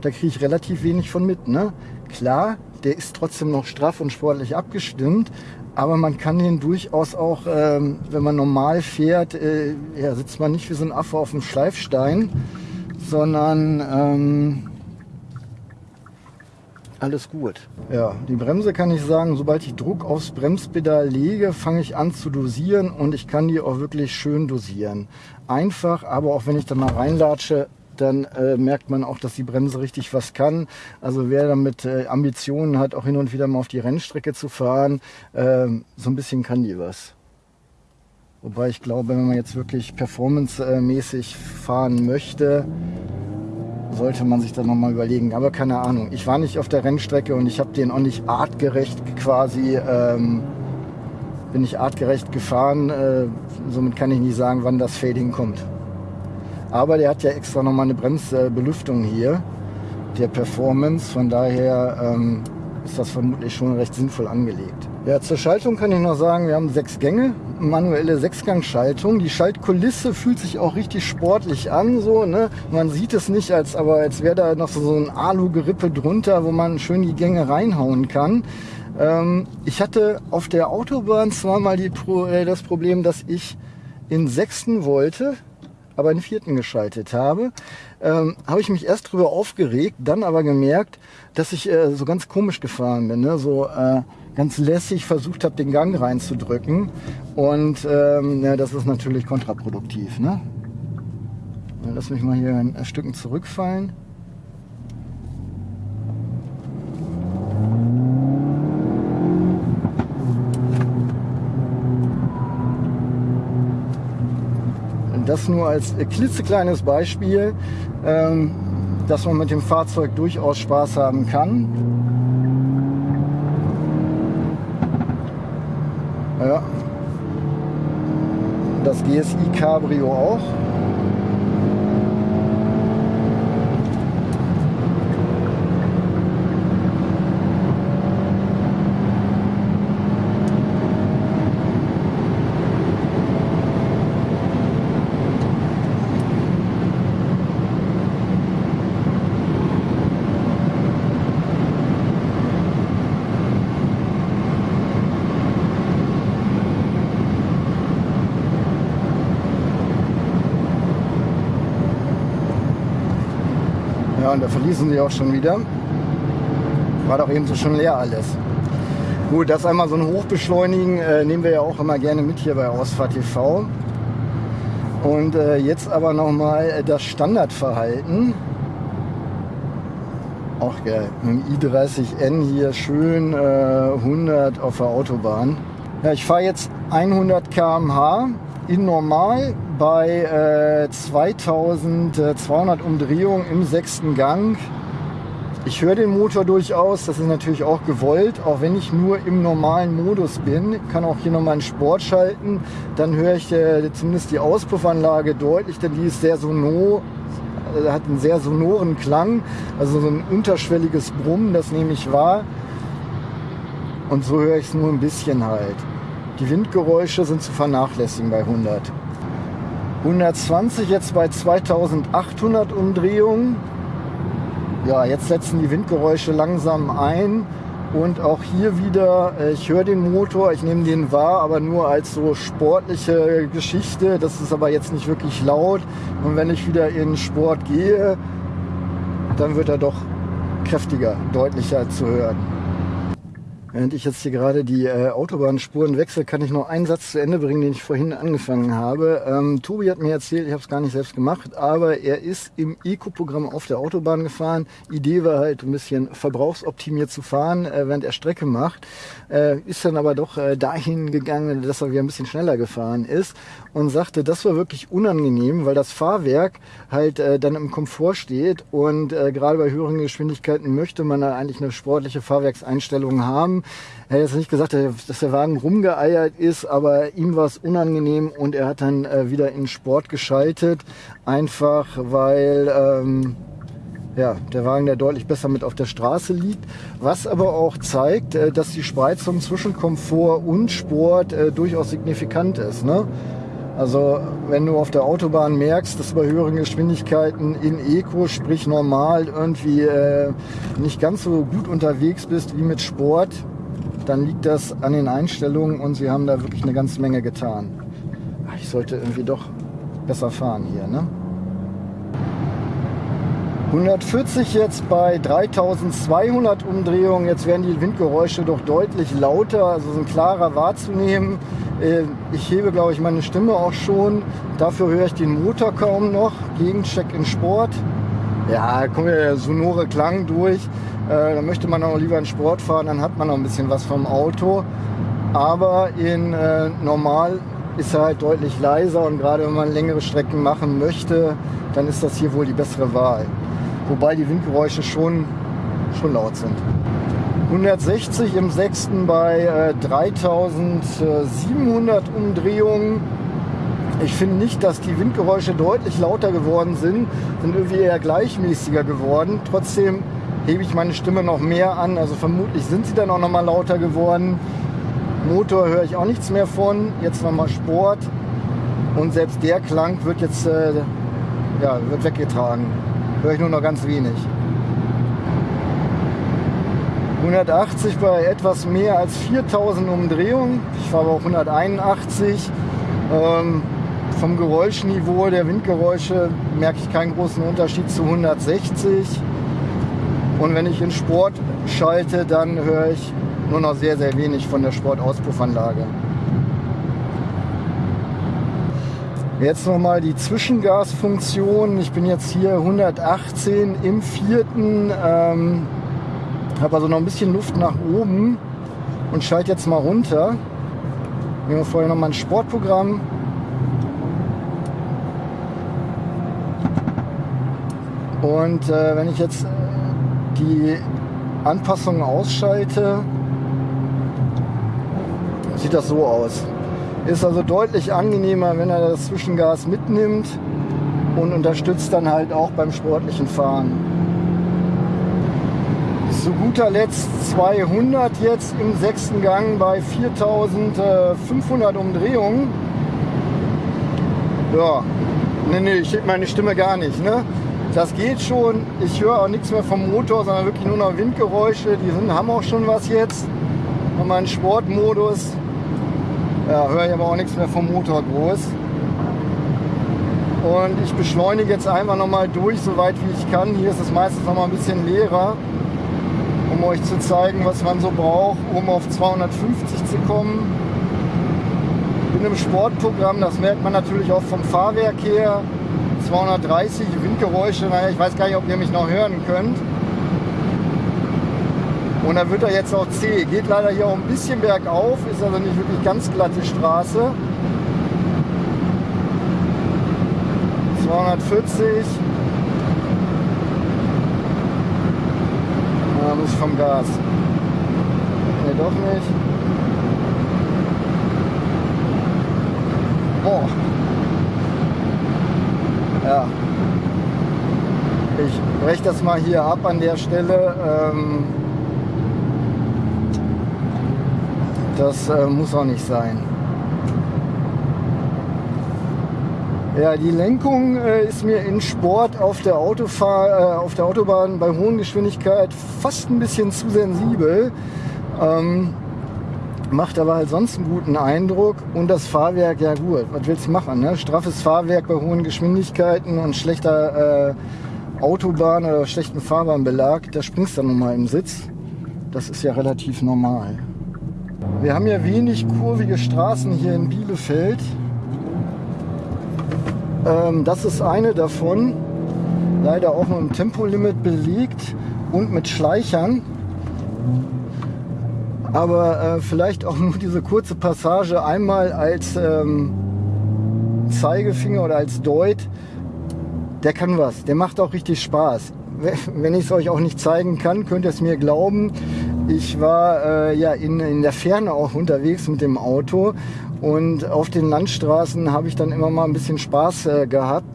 da kriege ich relativ wenig von mit. Ne? Klar, der ist trotzdem noch straff und sportlich abgestimmt. Aber man kann den durchaus auch, ähm, wenn man normal fährt, äh, ja, sitzt man nicht wie so ein Affe auf dem Schleifstein, sondern ähm, alles gut. Ja, die Bremse kann ich sagen, sobald ich Druck aufs Bremspedal lege, fange ich an zu dosieren und ich kann die auch wirklich schön dosieren. Einfach, aber auch wenn ich da mal reinlatsche, dann äh, merkt man auch, dass die Bremse richtig was kann. Also wer damit äh, Ambitionen hat, auch hin und wieder mal auf die Rennstrecke zu fahren, äh, so ein bisschen kann die was. Wobei ich glaube, wenn man jetzt wirklich performancemäßig fahren möchte, sollte man sich da nochmal überlegen. Aber keine Ahnung, ich war nicht auf der Rennstrecke und ich habe den auch nicht artgerecht quasi, ähm, bin ich artgerecht gefahren. Äh, somit kann ich nicht sagen, wann das Fading kommt. Aber der hat ja extra nochmal eine Bremsbelüftung hier, der Performance. Von daher ähm, ist das vermutlich schon recht sinnvoll angelegt. Ja, zur Schaltung kann ich noch sagen, wir haben sechs Gänge, manuelle Sechsgangschaltung. Die Schaltkulisse fühlt sich auch richtig sportlich an, so, ne? Man sieht es nicht, als, aber als wäre da noch so, ein Alu-Gerippe drunter, wo man schön die Gänge reinhauen kann. Ähm, ich hatte auf der Autobahn zweimal die, äh, das Problem, dass ich in sechsten wollte, aber in vierten geschaltet habe, ähm, habe ich mich erst drüber aufgeregt, dann aber gemerkt, dass ich äh, so ganz komisch gefahren bin, ne? so äh, ganz lässig versucht habe, den Gang reinzudrücken und ähm, ja, das ist natürlich kontraproduktiv. Ne? Lass mich mal hier ein Stück zurückfallen. Das nur als klitzekleines Beispiel, ähm, dass man mit dem Fahrzeug durchaus Spaß haben kann. Ja. Das GSI Cabrio auch. Und da verließen sie auch schon wieder. War doch eben so schon leer alles. Gut, das einmal so ein Hochbeschleunigen äh, nehmen wir ja auch immer gerne mit hier bei Ausfahrt TV. Und äh, jetzt aber nochmal das Standardverhalten. Auch geil. Mit dem i30N hier schön äh, 100 auf der Autobahn. Ja, ich fahre jetzt 100 km/h in normal bei äh, 2200 Umdrehungen im sechsten Gang. Ich höre den Motor durchaus, das ist natürlich auch gewollt, auch wenn ich nur im normalen Modus bin. kann auch hier nochmal einen Sport schalten, dann höre ich äh, zumindest die Auspuffanlage deutlich, denn die ist sehr sonor, äh, hat einen sehr sonoren Klang, also so ein unterschwelliges Brummen, das nehme ich wahr. Und so höre ich es nur ein bisschen halt. Die Windgeräusche sind zu vernachlässigen bei 100. 120 jetzt bei 2800 Umdrehungen. Ja, jetzt setzen die Windgeräusche langsam ein. Und auch hier wieder, äh, ich höre den Motor, ich nehme den wahr, aber nur als so sportliche Geschichte. Das ist aber jetzt nicht wirklich laut. Und wenn ich wieder in Sport gehe, dann wird er doch kräftiger, deutlicher zu hören. Während ich jetzt hier gerade die äh, Autobahnspuren wechsle, kann ich noch einen Satz zu Ende bringen, den ich vorhin angefangen habe. Ähm, Tobi hat mir erzählt, ich habe es gar nicht selbst gemacht, aber er ist im Eco-Programm auf der Autobahn gefahren. Idee war halt ein bisschen verbrauchsoptimiert zu fahren, äh, während er Strecke macht. Äh, ist dann aber doch äh, dahin gegangen, dass er wieder ein bisschen schneller gefahren ist und sagte, das war wirklich unangenehm, weil das Fahrwerk halt äh, dann im Komfort steht und äh, gerade bei höheren Geschwindigkeiten möchte man da eigentlich eine sportliche Fahrwerkseinstellung haben Er hat jetzt nicht gesagt, dass der Wagen rumgeeiert ist, aber ihm war es unangenehm und er hat dann äh, wieder in Sport geschaltet. Einfach weil ähm, ja, der Wagen der deutlich besser mit auf der Straße liegt. Was aber auch zeigt, äh, dass die Spreizung zwischen Komfort und Sport äh, durchaus signifikant ist. Ne? Also wenn du auf der Autobahn merkst, dass du bei höheren Geschwindigkeiten in Eco, sprich normal, irgendwie äh, nicht ganz so gut unterwegs bist wie mit Sport, dann liegt das an den Einstellungen und sie haben da wirklich eine ganze Menge getan. Ich sollte irgendwie doch besser fahren hier, ne? 140 jetzt bei 3200 Umdrehungen. Jetzt werden die Windgeräusche doch deutlich lauter, also sind klarer wahrzunehmen. Äh, ich hebe, glaube ich, meine Stimme auch schon. Dafür höre ich den Motor kaum noch. Gegencheck in Sport. Ja, kommt ja der sonore Klang durch. Äh, da möchte man auch lieber in Sport fahren, dann hat man noch ein bisschen was vom Auto. Aber in äh, normal ist er halt deutlich leiser und gerade wenn man längere Strecken machen möchte, dann ist das hier wohl die bessere Wahl wobei die Windgeräusche schon, schon laut sind. 160 im sechsten bei äh, 3700 Umdrehungen. Ich finde nicht, dass die Windgeräusche deutlich lauter geworden sind, sind irgendwie eher gleichmäßiger geworden. Trotzdem hebe ich meine Stimme noch mehr an, also vermutlich sind sie dann auch noch mal lauter geworden. Motor höre ich auch nichts mehr von, jetzt noch mal Sport und selbst der Klang wird jetzt äh, ja, wird weggetragen höre ich nur noch ganz wenig. 180 bei etwas mehr als 4000 Umdrehungen. Ich fahre auch 181. Ähm, vom Geräuschniveau der Windgeräusche merke ich keinen großen Unterschied zu 160. Und wenn ich in Sport schalte, dann höre ich nur noch sehr, sehr wenig von der Sportauspuffanlage. Jetzt nochmal die Zwischengasfunktion. Ich bin jetzt hier 118 im vierten, ähm, habe also noch ein bisschen Luft nach oben und schalte jetzt mal runter. Nehmen wir vorher nochmal ein Sportprogramm. Und äh, wenn ich jetzt die Anpassungen ausschalte, sieht das so aus. Ist also deutlich angenehmer, wenn er das Zwischengas mitnimmt und unterstützt dann halt auch beim sportlichen Fahren. Zu guter Letzt 200 jetzt im sechsten Gang bei 4500 Umdrehungen. Ja, nee, nee, ich heb meine Stimme gar nicht. Ne? Das geht schon. Ich höre auch nichts mehr vom Motor, sondern wirklich nur noch Windgeräusche. Die sind, haben auch schon was jetzt. Nochmal einen Sportmodus. Ja, höre ich aber auch nichts mehr vom Motor groß. Und ich beschleunige jetzt einfach nochmal durch, so weit wie ich kann. Hier ist es meistens noch mal ein bisschen leerer, um euch zu zeigen, was man so braucht, um auf 250 zu kommen. Ich bin im Sportprogramm, das merkt man natürlich auch vom Fahrwerk her. 230 Windgeräusche, naja, ich weiß gar nicht, ob ihr mich noch hören könnt. Und dann wird er jetzt auch zäh. Geht leider hier auch ein bisschen bergauf, ist also nicht wirklich ganz glatte Straße. 240. Da muss ich vom Gas. Ne, doch nicht. Boah. Ja. Ich breche das mal hier ab an der Stelle. Ähm Das äh, muss auch nicht sein. Ja, die Lenkung äh, ist mir in Sport auf der, Autofahr äh, auf der Autobahn bei hohen Geschwindigkeit fast ein bisschen zu sensibel. Ähm, macht aber halt sonst einen guten Eindruck. Und das Fahrwerk, ja gut, was willst du machen? Ne? Straffes Fahrwerk bei hohen Geschwindigkeiten und schlechter äh, Autobahn oder schlechten Fahrbahnbelag, da springst du dann nochmal im Sitz. Das ist ja relativ normal. Wir haben ja wenig kurvige Straßen hier in Bielefeld. Ähm, das ist eine davon. Leider auch mit einem Tempolimit belegt und mit Schleichern. Aber äh, vielleicht auch nur diese kurze Passage einmal als ähm, Zeigefinger oder als Deut. Der kann was. Der macht auch richtig Spaß. Wenn ich es euch auch nicht zeigen kann, könnt ihr es mir glauben. Ich war äh, ja in, in der Ferne auch unterwegs mit dem Auto und auf den Landstraßen habe ich dann immer mal ein bisschen Spaß äh, gehabt.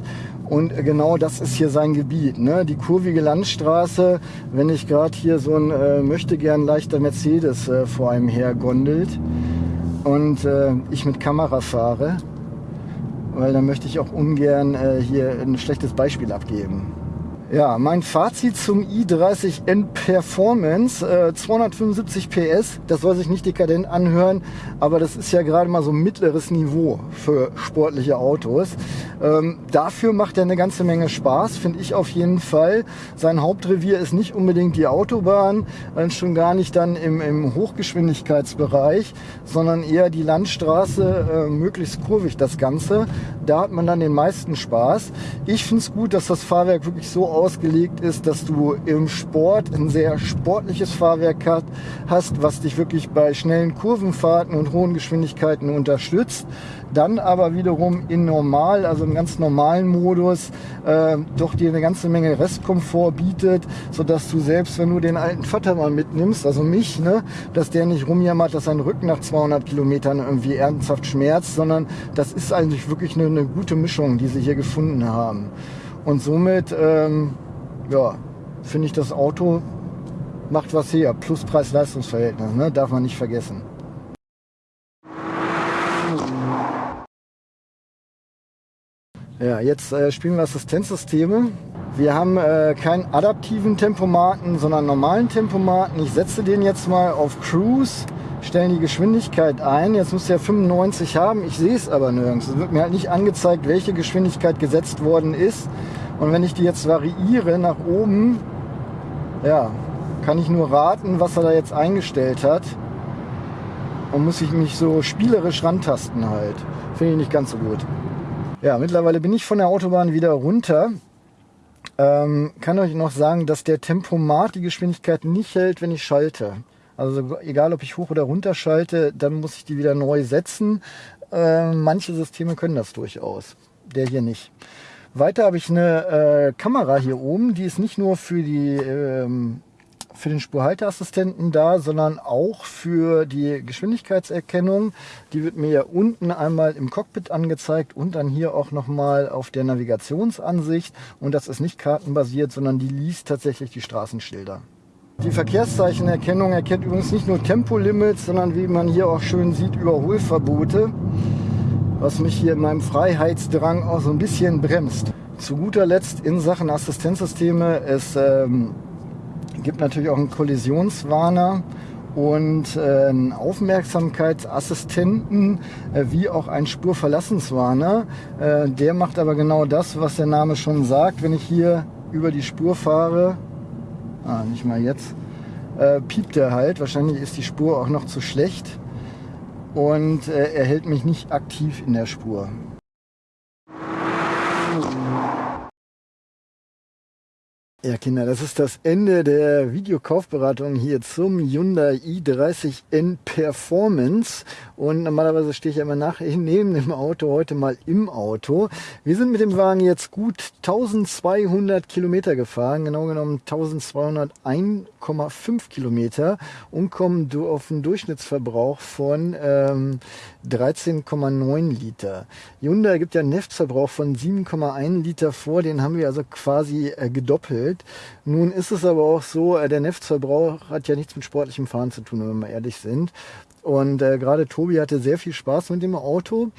Und genau das ist hier sein Gebiet. Ne? Die kurvige Landstraße, wenn ich gerade hier so ein äh, möchte gern leichter Mercedes äh, vor einem her gondelt und äh, ich mit Kamera fahre, weil dann möchte ich auch ungern äh, hier ein schlechtes Beispiel abgeben. Ja, mein Fazit zum i30N Performance, äh, 275 PS, das soll sich nicht dekadent anhören, aber das ist ja gerade mal so mittleres Niveau für sportliche Autos. Ähm, dafür macht er eine ganze Menge Spaß, finde ich auf jeden Fall. Sein Hauptrevier ist nicht unbedingt die Autobahn, äh, schon gar nicht dann im, im Hochgeschwindigkeitsbereich, sondern eher die Landstraße, äh, möglichst kurvig das Ganze. Da hat man dann den meisten Spaß. Ich finde es gut, dass das Fahrwerk wirklich so ausgelegt ist, dass du im Sport ein sehr sportliches Fahrwerk hast, was dich wirklich bei schnellen Kurvenfahrten und hohen Geschwindigkeiten unterstützt. Dann aber wiederum in normal, also im ganz normalen Modus, äh, doch dir eine ganze Menge Restkomfort bietet, sodass du selbst, wenn du den alten Vater mal mitnimmst, also mich, ne, dass der nicht rumjammert, dass sein Rücken nach 200 Kilometern irgendwie ernsthaft schmerzt, sondern das ist eigentlich wirklich eine, eine gute Mischung, die sie hier gefunden haben. Und somit, ähm, ja, finde ich das Auto macht was her. Plus Preis-Leistungs-Verhältnis, ne? darf man nicht vergessen. Ja, jetzt äh, spielen wir Assistenzsysteme. Wir haben äh, keinen adaptiven Tempomaten, sondern normalen Tempomaten. Ich setze den jetzt mal auf Cruise, stellen die Geschwindigkeit ein. Jetzt muss er 95 haben. Ich sehe es aber nirgends. Es wird mir halt nicht angezeigt, welche Geschwindigkeit gesetzt worden ist. Und wenn ich die jetzt variiere nach oben, ja, kann ich nur raten, was er da jetzt eingestellt hat. Und muss ich mich so spielerisch rantasten halt. Finde ich nicht ganz so gut. Ja, mittlerweile bin ich von der Autobahn wieder runter. Ähm, kann euch noch sagen, dass der Tempomat die Geschwindigkeit nicht hält, wenn ich schalte. Also egal, ob ich hoch oder runter schalte, dann muss ich die wieder neu setzen. Äh, manche Systeme können das durchaus. Der hier nicht. Weiter habe ich eine äh, Kamera hier oben, die ist nicht nur für die ähm, für den Spurhalteassistenten da, sondern auch für die Geschwindigkeitserkennung. Die wird mir ja unten einmal im Cockpit angezeigt und dann hier auch nochmal auf der Navigationsansicht. Und das ist nicht kartenbasiert, sondern die liest tatsächlich die Straßenschilder. Die Verkehrszeichenerkennung erkennt übrigens nicht nur Tempolimits, sondern wie man hier auch schön sieht, Überholverbote, was mich hier in meinem Freiheitsdrang auch so ein bisschen bremst. Zu guter Letzt in Sachen Assistenzsysteme, es ähm, gibt natürlich auch einen Kollisionswarner und äh, einen Aufmerksamkeitsassistenten äh, wie auch einen Spurverlassenswarner. Äh, der macht aber genau das, was der Name schon sagt. Wenn ich hier über die Spur fahre, ah, nicht mal jetzt, äh, piept er halt. Wahrscheinlich ist die Spur auch noch zu schlecht und äh, er hält mich nicht aktiv in der Spur. Ja, Kinder, das ist das Ende der Videokaufberatung hier zum Hyundai i30N Performance. Und normalerweise stehe ich ja immer nach *laughs* neben dem Auto, heute mal im Auto. Wir sind mit dem Wagen jetzt gut 1200 Kilometer gefahren, genau genommen 1201,5 Kilometer und kommen auf einen Durchschnittsverbrauch von ähm, 13,9 Liter. Hyundai gibt ja einen Neftverbrauch von 7,1 Liter vor, den haben wir also quasi äh, gedoppelt. Nun ist es aber auch so, äh, der Neftverbrauch hat ja nichts mit sportlichem Fahren zu tun, wenn wir ehrlich sind. Und äh, gerade Tobi hatte sehr viel Spaß mit dem Auto.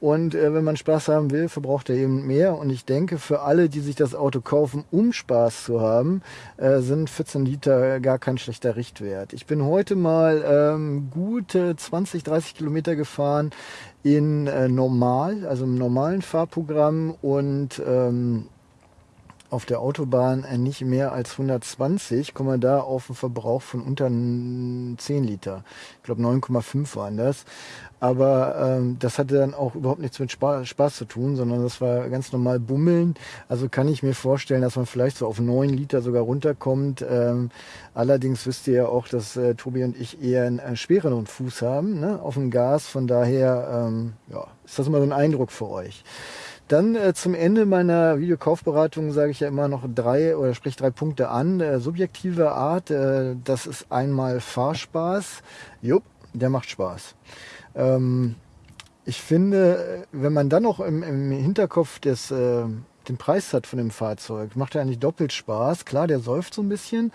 Und äh, wenn man Spaß haben will, verbraucht er eben mehr. Und ich denke, für alle, die sich das Auto kaufen, um Spaß zu haben, äh, sind 14 Liter gar kein schlechter Richtwert. Ich bin heute mal ähm, gute 20, 30 Kilometer gefahren in äh, normal, also im normalen Fahrprogramm und ähm, auf der Autobahn äh, nicht mehr als 120, kommen wir da auf einen Verbrauch von unter 10 Liter. Ich glaube 9,5 waren das. Aber ähm, das hatte dann auch überhaupt nichts mit Spaß, Spaß, zu tun, sondern das war ganz normal Bummeln. Also kann ich mir vorstellen, dass man vielleicht so auf 9 Liter sogar runterkommt. Ähm, allerdings wisst ihr ja auch, dass äh, Tobi und ich eher einen, einen schwereren Fuß haben ne? auf dem Gas. Von daher ähm, ja, ist das immer so ein Eindruck für euch. Dann äh, zum Ende meiner Videokaufberatung sage ich ja immer noch drei oder sprich drei Punkte an. Äh, subjektive Art, äh, das ist einmal Fahrspaß. Jupp, der macht Spaß. Ähm, ich finde, wenn man dann noch im, im Hinterkopf des, äh, den Preis hat von dem Fahrzeug, macht er eigentlich doppelt Spaß. Klar, der säuft so ein bisschen,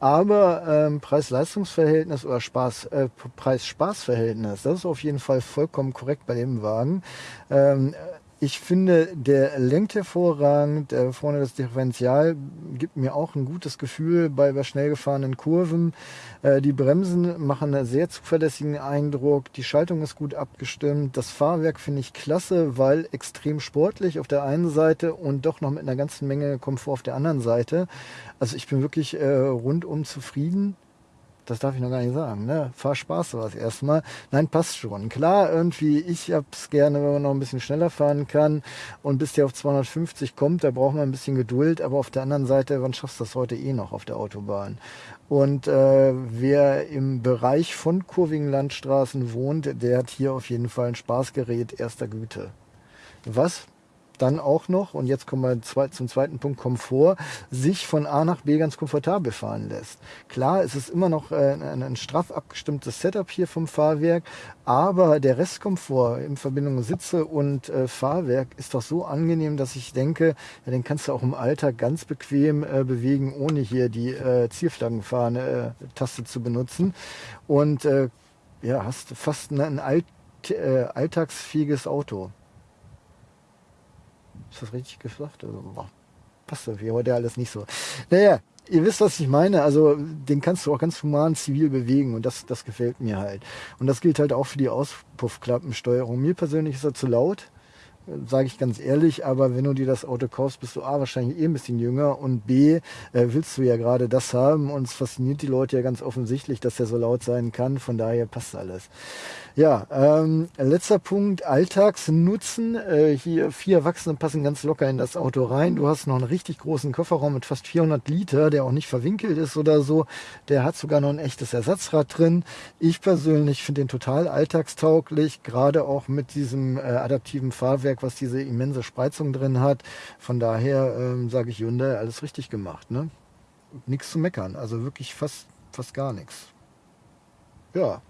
aber ähm, Preis-Leistungs-Verhältnis oder Spaß, äh, Preis-Spaß-Verhältnis, das ist auf jeden Fall vollkommen korrekt bei dem Wagen. Ähm, ich finde, der lenkt hervorragend. Vorne das Differential gibt mir auch ein gutes Gefühl bei, bei schnell gefahrenen Kurven. Äh, die Bremsen machen einen sehr zuverlässigen Eindruck. Die Schaltung ist gut abgestimmt. Das Fahrwerk finde ich klasse, weil extrem sportlich auf der einen Seite und doch noch mit einer ganzen Menge Komfort auf der anderen Seite. Also ich bin wirklich äh, rundum zufrieden das darf ich noch gar nicht sagen, ne? Fahr Spaß war erstmal. Nein, passt schon. Klar, irgendwie, ich hab's gerne, wenn man noch ein bisschen schneller fahren kann. Und bis der auf 250 kommt, da braucht man ein bisschen Geduld. Aber auf der anderen Seite, wann schaffst du das heute eh noch auf der Autobahn? Und äh, wer im Bereich von kurvigen Landstraßen wohnt, der hat hier auf jeden Fall ein Spaßgerät erster Güte. Was dann auch noch, und jetzt kommen wir zum zweiten Punkt, Komfort, sich von A nach B ganz komfortabel fahren lässt. Klar, es ist immer noch äh, ein, ein straff abgestimmtes Setup hier vom Fahrwerk, aber der Restkomfort in Verbindung Sitze und äh, Fahrwerk ist doch so angenehm, dass ich denke, ja, den kannst du auch im Alltag ganz bequem äh, bewegen, ohne hier die äh, Zielflaggenfahne-Taste zu benutzen. Und äh, ja, hast fast ein Alt, äh, alltagsfähiges Auto. Ist das richtig gesagt? Also, boah, passt irgendwie heute alles nicht so. Naja, ihr wisst, was ich meine. Also den kannst du auch ganz human zivil bewegen und das, das gefällt mir halt. Und das gilt halt auch für die Auspuffklappensteuerung. Mir persönlich ist er zu laut sage ich ganz ehrlich, aber wenn du dir das Auto kaufst, bist du A, wahrscheinlich eh ein bisschen jünger und B, äh, willst du ja gerade das haben und es fasziniert die Leute ja ganz offensichtlich, dass der so laut sein kann, von daher passt alles. Ja, ähm, letzter Punkt, Alltagsnutzen. Äh, hier vier Erwachsene passen ganz locker in das Auto rein. Du hast noch einen richtig großen Kofferraum mit fast 400 Liter, der auch nicht verwinkelt ist oder so. Der hat sogar noch ein echtes Ersatzrad drin. Ich persönlich finde den total alltagstauglich, gerade auch mit diesem äh, adaptiven Fahrwerk Fahrwerk, was diese immense Spreizung drin hat. Von daher ähm, sage ich Hyundai, alles richtig gemacht. Ne? Nichts zu meckern, also wirklich fast, fast gar nichts. Ja.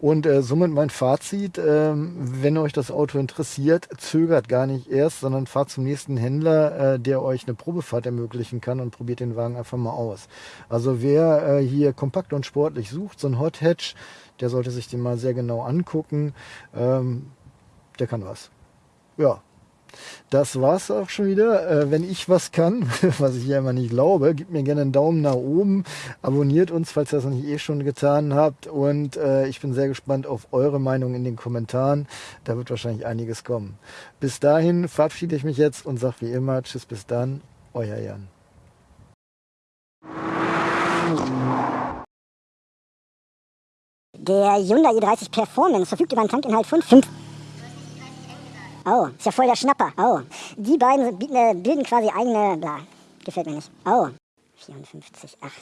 Und äh, somit mein Fazit, ähm, wenn euch das Auto interessiert, zögert gar nicht erst, sondern fahrt zum nächsten Händler, äh, der euch eine Probefahrt ermöglichen kann und probiert den Wagen einfach mal aus. Also wer äh, hier kompakt und sportlich sucht, so ein Hot Hatch, der sollte sich den mal sehr genau angucken. Ähm, der kann was ja, das war's auch schon wieder. Äh, wenn ich was kann, *laughs* was ich ja immer nicht glaube, gebt mir gerne einen Daumen nach oben, abonniert uns, falls ihr das noch nicht eh schon getan habt und äh, ich bin sehr gespannt auf eure Meinung in den Kommentaren. Da wird wahrscheinlich einiges kommen. Bis dahin verabschiede ich mich jetzt und sage wie immer Tschüss, bis dann, euer Jan. Der Hyundai i30 Performance verfügt über einen Tankinhalt von 5 Oh, ist ja voll der Schnapper. Oh, die beiden äh, bilden quasi eigene, bla, gefällt mir nicht. Oh, 54, 8.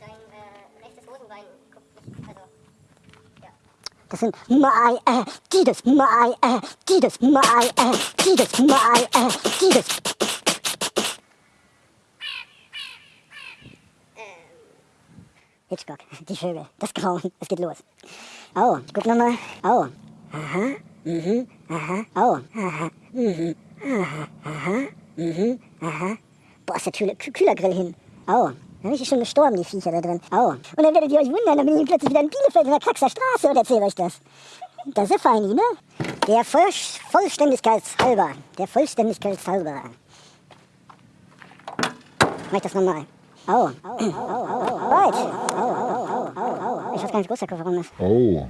Dein äh, rechtes Hosenbein guckt nicht, also, ja. Das sind my, äh, dieses, my, äh, dieses, my, äh, dieses, my, äh, dieses. Hitchcock, die Vögel, das Grauen, es geht los. Oh, guck nochmal. Oh. Aha. Mhm. Aha. Oh. Aha. Mhm. Aha. Aha. Mhm. Aha. Boah, ist der Kühler, Kühlergrill hin. Oh. Dann bin schon gestorben, die Viecher da drin. Oh. Und dann werdet ihr euch wundern, dann bin ich plötzlich wieder in Bielefeld in der Kraxer Straße und erzähle euch das. Das ist feini, ne? Der Voll Vollständigkeitshalber. Der Vollständigkeitshalber. Mach ich das nochmal. Oh. Oh, oh, oh, oh, oh. Oh, oh, oh, oh. Ich weiß gar nicht, groß der Kofferraum ist. Oh.